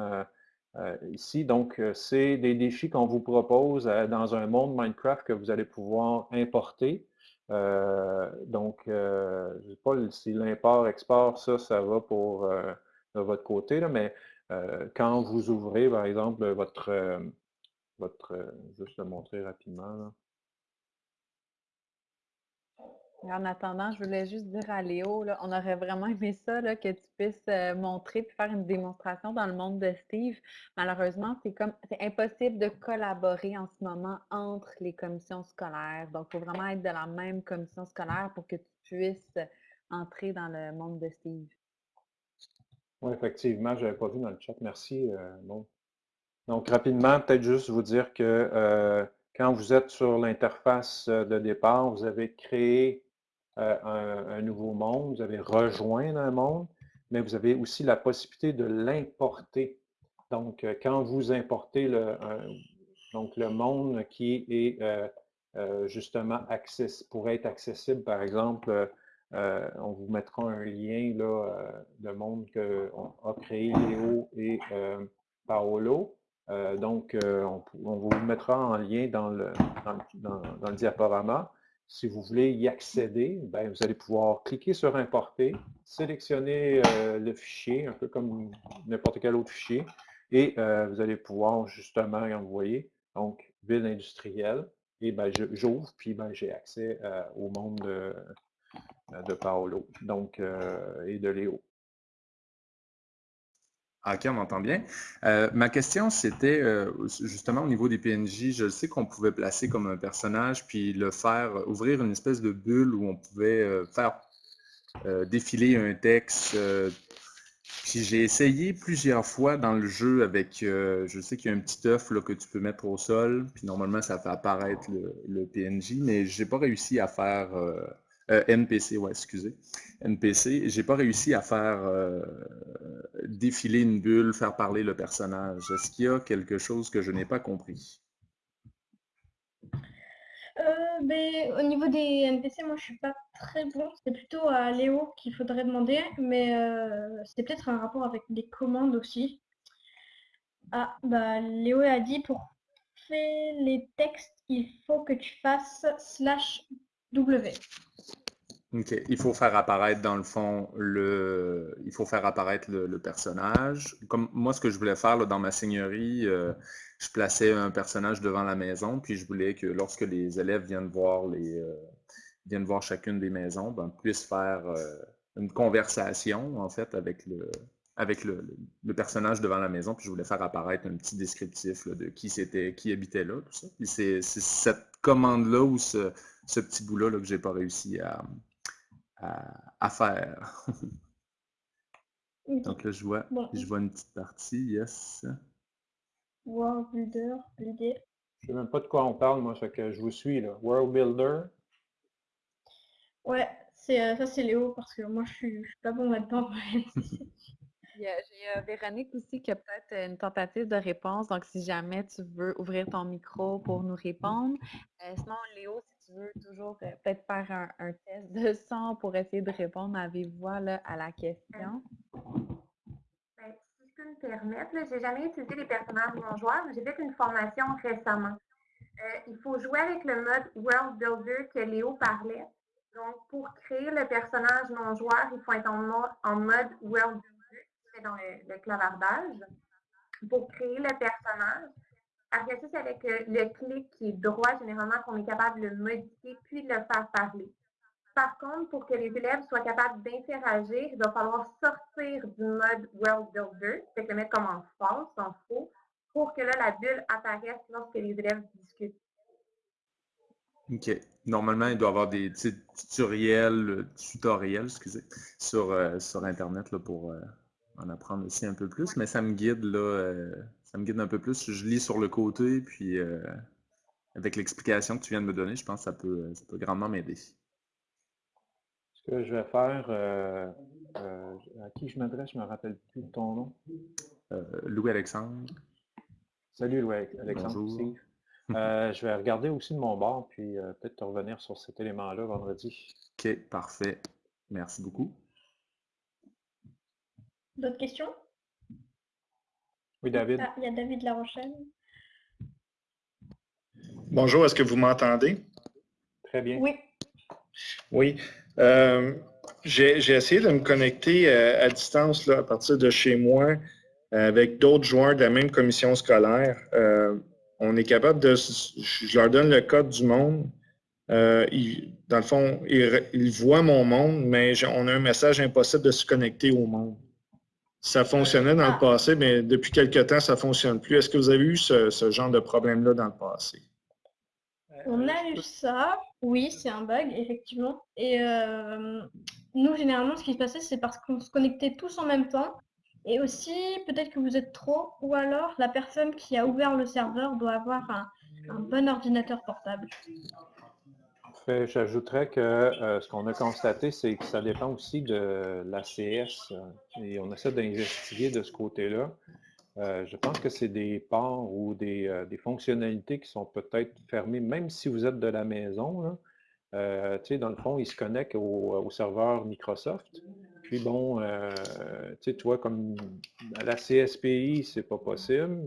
S1: euh, ici. Donc, euh, c'est des défis qu'on vous propose euh, dans un monde Minecraft que vous allez pouvoir importer. donc, je ne sais pas si l'import-export, ça, ça va pour de votre côté, là, mais quand vous ouvrez, par exemple, votre, votre juste le montrer rapidement,
S2: en attendant, je voulais juste dire à Léo, on aurait vraiment aimé ça, que tu puisses euh, montrer et faire une démonstration dans le monde de Steve. Malheureusement, c'est comme c'est impossible de collaborer en ce moment entre les commissions scolaires. Donc, il faut vraiment être de la même commission scolaire pour que tu puisses entrer dans le monde de Steve.
S1: Oui, effectivement, je n'avais pas vu dans le chat. Merci. Euh. Donc, rapidement, peut-être juste vous dire que euh, quand vous êtes sur l'interface de départ, vous avez créé euh, un, nouveau monde, vous avez rejoint un monde, mais vous avez aussi la possibilité de l'importer. Donc, euh, quand vous importez le, donc le monde qui est euh, justement access, pour être accessible, par exemple, on vous mettra un lien là, de monde qu'on a créé Léo et Paolo. donc, on, vous mettra en lien dans le, dans le diaporama. Si vous voulez y accéder, ben, vous allez pouvoir cliquer sur Importer, sélectionner euh, le fichier, un peu comme n'importe quel autre fichier, et euh, vous allez pouvoir justement envoyer, donc, ville industrielle, et ben, j'ouvre, puis ben, j'ai accès euh, au monde de, de Paolo donc, et de Léo.
S5: OK, on m'entend bien. Euh, ma question, c'était euh, justement au niveau des PNJ, je sais qu'on pouvait placer comme un personnage, puis le faire, ouvrir une espèce de bulle où on pouvait euh, faire défiler un texte. puis j'ai essayé plusieurs fois dans le jeu avec, je sais qu'il y a un petit œuf que tu peux mettre au sol, puis normalement ça fait apparaître le, le PNJ, mais j'ai pas réussi à faire euh, NPC, ouais, excusez. NPC. J'ai pas réussi à faire euh, défiler une bulle, faire parler le personnage. Est-ce qu'il y a quelque chose que je n'ai pas compris?
S4: Euh, ben, au niveau des NPC, moi je suis pas très bon. C'est plutôt à Léo qu'il faudrait demander, mais c'est peut-être un rapport avec les commandes aussi. Ah, bah Léo a dit pour faire les textes, il faut que tu fasses slash W.
S5: OK. Il faut faire apparaître, dans le fond, le, il faut faire apparaître le, personnage. Comme moi, ce que je voulais faire dans ma seigneurie, euh, je plaçais un personnage devant la maison, puis je voulais que lorsque les élèves viennent voir les, euh, viennent voir chacune des maisons, ben, puissent faire une conversation, en fait, avec le, avec le, personnage devant la maison, puis je voulais faire apparaître un petit descriptif de qui c'était, qui habitait là, tout ça. Puis c'est cette commande-là ou ce, petit bout-là que j'ai pas réussi à, à, faire. <laughs> Donc là, je vois, je vois une petite partie, yes.
S4: World Builder, Builder.
S1: Je sais même pas de quoi on parle, moi, que je vous suis, là. World Builder.
S4: Ouais, c'est euh, ça c'est Léo, parce que moi je suis, suis pas bon là-dedans. <laughs> <laughs>
S2: J'ai Véronique aussi qui a peut-être une tentative de réponse. Donc, si jamais tu veux ouvrir ton micro pour nous répondre. Euh, sinon, Léo, si tu veux toujours euh, peut-être faire un, test de son pour essayer de répondre à vive voix à la question?
S6: Ben, si je peux me permettre, je n'ai jamais utilisé les personnages non-joueurs, mais j'ai fait une formation récemment. Euh, il faut jouer avec le mode World Builder que Léo parlait. Donc, pour créer le personnage non-joueur, il faut être en, en mode World Builder dans le, clavardage pour créer le personnage. Après ça, c'est avec le, clic qui est droit, généralement, qu'on est capable de le modifier puis de le faire parler. Par contre, pour que les élèves soient capables d'interagir, il va falloir sortir du mode World Builder, c'est le mettre comme en false, en faux, pour que là, la bulle apparaisse lorsque les élèves discutent.
S5: OK. Normalement, il doit y avoir des tutoriels, tutoriels excusez, sur, euh, sur Internet là, pour, euh, en apprendre aussi un peu plus, mais ça me guide là, euh, ça me guide un peu plus. Je lis sur le côté, puis euh, avec l'explication que tu viens de me donner, je pense que ça peut, ça peut grandement m'aider.
S1: Ce que je vais faire, euh, à qui je m'adresse, je ne me rappelle plus de ton nom.
S5: Louis-Alexandre.
S1: Salut Louis-Alexandre. je vais regarder aussi de mon bord, puis peut-être te revenir sur cet élément-là vendredi.
S5: OK, parfait. Merci beaucoup.
S4: D'autres questions?
S1: Oui, David.
S4: Ah, il y a David La Rochelle.
S7: Bonjour, est-ce que vous m'entendez?
S1: Très bien.
S4: Oui.
S7: Oui. Euh, j'ai essayé de me connecter euh, à, distance là, à partir de chez moi avec d'autres joueurs de la même commission scolaire. Euh, on est capable de. Je leur donne le code du monde. dans le fond, ils, ils, voient mon monde, mais on a un message impossible de se connecter au monde. Ça fonctionnait dans le ah. passé, mais depuis quelque temps, ça ne fonctionne plus. Est-ce que vous avez eu ce, genre de problème-là dans le passé?
S4: On a eu ça, oui, c'est un bug, effectivement. Et euh, nous, généralement, ce qui se passait, c'est parce qu'on se connectait tous en même temps. Et aussi, peut-être que vous êtes trop, ou alors la personne qui a ouvert le serveur doit avoir un bon ordinateur portable.
S1: J'ajouterais que euh, ce qu'on a constaté, c'est que ça dépend aussi de l'ACS euh, et on essaie d'investiguer de ce côté-là. Euh, je pense que c'est des ports ou des, fonctionnalités qui sont peut-être fermées, même si vous êtes de la maison. Dans le fond, ils se connectent au, serveur Microsoft. Puis bon, tu vois, comme à la CSPI, c'est pas possible.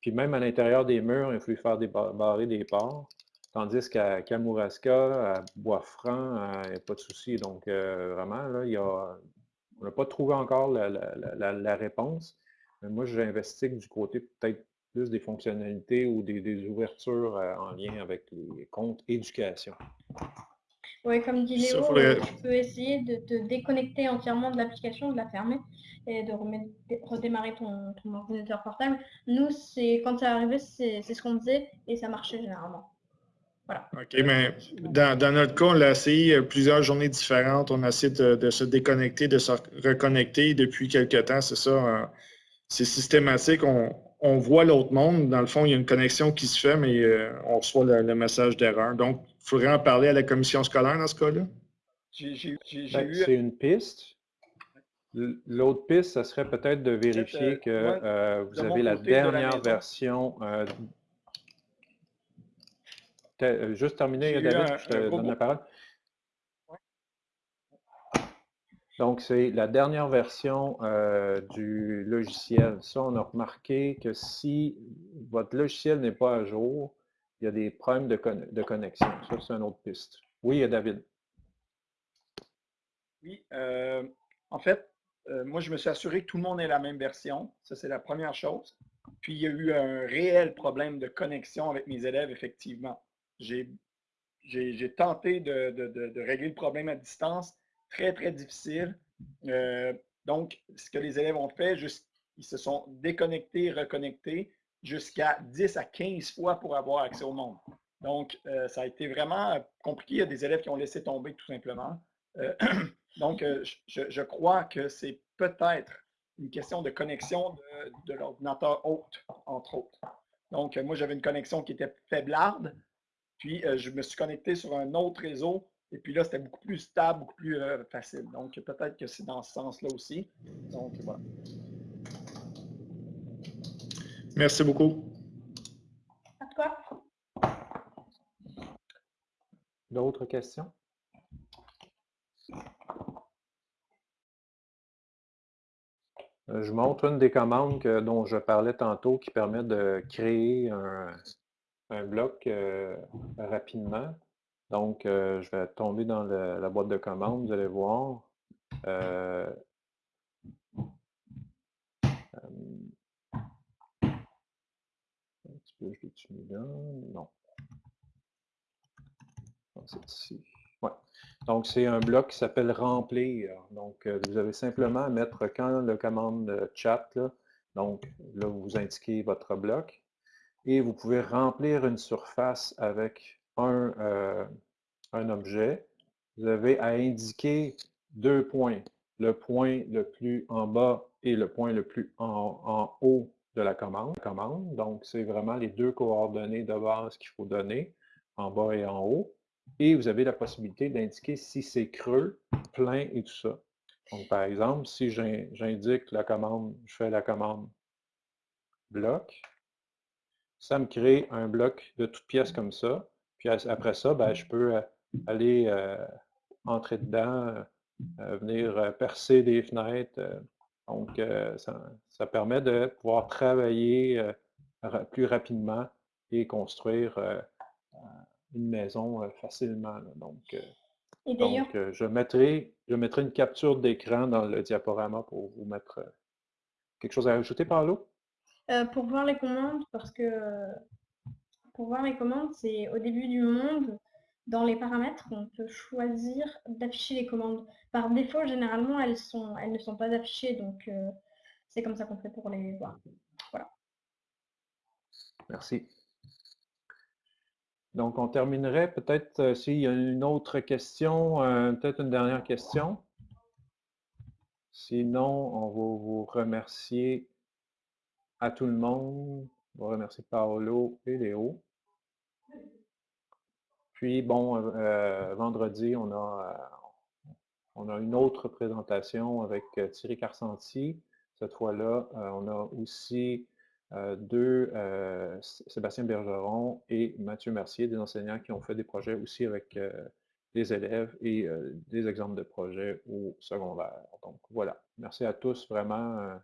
S1: Puis même à l'intérieur des murs, il faut faire des barrer des ports. Tandis qu'à Kamouraska, à Bois-Franc, il n'y a pas de souci. Donc, euh, vraiment, là, il y a, on n'a pas trouvé encore la, réponse. Mais moi, j'investigue du côté peut-être plus des fonctionnalités ou des, ouvertures euh, en lien avec les comptes éducation.
S4: Oui, comme dit Léo, tu peux essayer de te déconnecter entièrement de l'application, de la fermer et de redémarrer ton, ton ordinateur portable. Nous, c'est quand c'est arrivé, c'est ce qu'on faisait et ça marchait généralement.
S7: OK, mais dans, notre cas, on l'a essayé euh, plusieurs journées différentes. On a essayé de, se déconnecter, de se reconnecter depuis quelques temps. C'est ça. Euh, c'est systématique. On, voit l'autre monde. Dans le fond, il y a une connexion qui se fait, mais euh, on reçoit le, message d'erreur. Donc, il faudrait en parler à la commission scolaire dans ce cas-là?
S1: Ben, c'est une piste. L'autre piste, ce serait peut-être de vérifier que vous avez la dernière version euh, juste terminé, David, je te donne la parole. Donc, c'est la dernière version euh, du logiciel. Ça, on a remarqué que si votre logiciel n'est pas à jour, il y a des problèmes de, connexion. Ça, c'est une autre piste. Oui, David.
S3: Oui, euh, en fait, moi, je me suis assuré que tout le monde ait la même version. Ça, c'est la première chose. Puis, il y a eu un réel problème de connexion avec mes élèves, effectivement. J'ai tenté de, régler le problème à distance. Très, très difficile. Euh, donc, ce que les élèves ont fait, ils se sont déconnectés, reconnectés jusqu'à 10 à 15 fois pour avoir accès au monde. Donc, euh, ça a été vraiment compliqué. Il y a des élèves qui ont laissé tomber tout simplement. Euh, <clears throat> donc, je, crois que c'est peut-être une question de connexion de, l'ordinateur hôte, entre autres. Donc, moi, j'avais une connexion qui était faiblarde. Puis, je me suis connecté sur un autre réseau et puis là, c'était beaucoup plus stable, beaucoup plus euh, facile. Donc, peut-être que c'est dans ce sens-là aussi. Donc, voilà.
S7: Merci beaucoup.
S4: À toi.
S1: D'autres questions? Euh, je montre une des commandes dont je parlais tantôt qui permet de créer un, bloc euh, rapidement. Donc, euh, je vais tomber dans la boîte de commande, vous allez voir. Euh, un petit peu, je l'ai là. Non. C'est ici. Ouais. Donc, c'est un bloc qui s'appelle remplir. Donc, vous avez simplement à mettre quand le commande chat, donc là, vous indiquez votre bloc et vous pouvez remplir une surface avec un, un objet, vous avez à indiquer deux points, le point le plus en bas et le point le plus en, haut de la commande. commande. Donc, c'est vraiment les deux coordonnées de base qu'il faut donner, en bas et en haut. Et vous avez la possibilité d'indiquer si c'est creux, plein et tout ça. Donc, par exemple, si j'indique la commande, je fais la commande bloc, ça me crée un bloc de toutes pièces comme ça. Puis après ça, ben, je peux euh, aller euh, entrer dedans, euh, venir percer des fenêtres. donc, ça, permet de pouvoir travailler plus rapidement et construire une maison facilement. Donc, je, mettrai, je mettrai une capture d'écran dans le diaporama pour vous mettre quelque chose à ajouter, Paolo?
S4: Pour voir les commandes, parce que pour voir les commandes, c'est au début du monde, dans les paramètres, on peut choisir d'afficher les commandes. Par défaut, généralement, elles, sont, elles ne sont pas affichées, donc euh, c'est comme ça qu'on fait pour les voir. Voilà.
S1: Merci. Donc, on terminerait peut-être euh, s'il y a une autre question, euh, peut-être une dernière question. Sinon, on va vous remercier à tout le monde. On va remercier Paolo et Léo. Puis, bon, euh, euh, vendredi, on a, euh, on a une autre présentation avec Thierry Carcenti. Cette fois-là, on a aussi deux, Sébastien Bergeron et Mathieu Mercier, des enseignants qui ont fait des projets aussi avec des élèves et des exemples de projets au secondaire. Donc voilà, merci à tous vraiment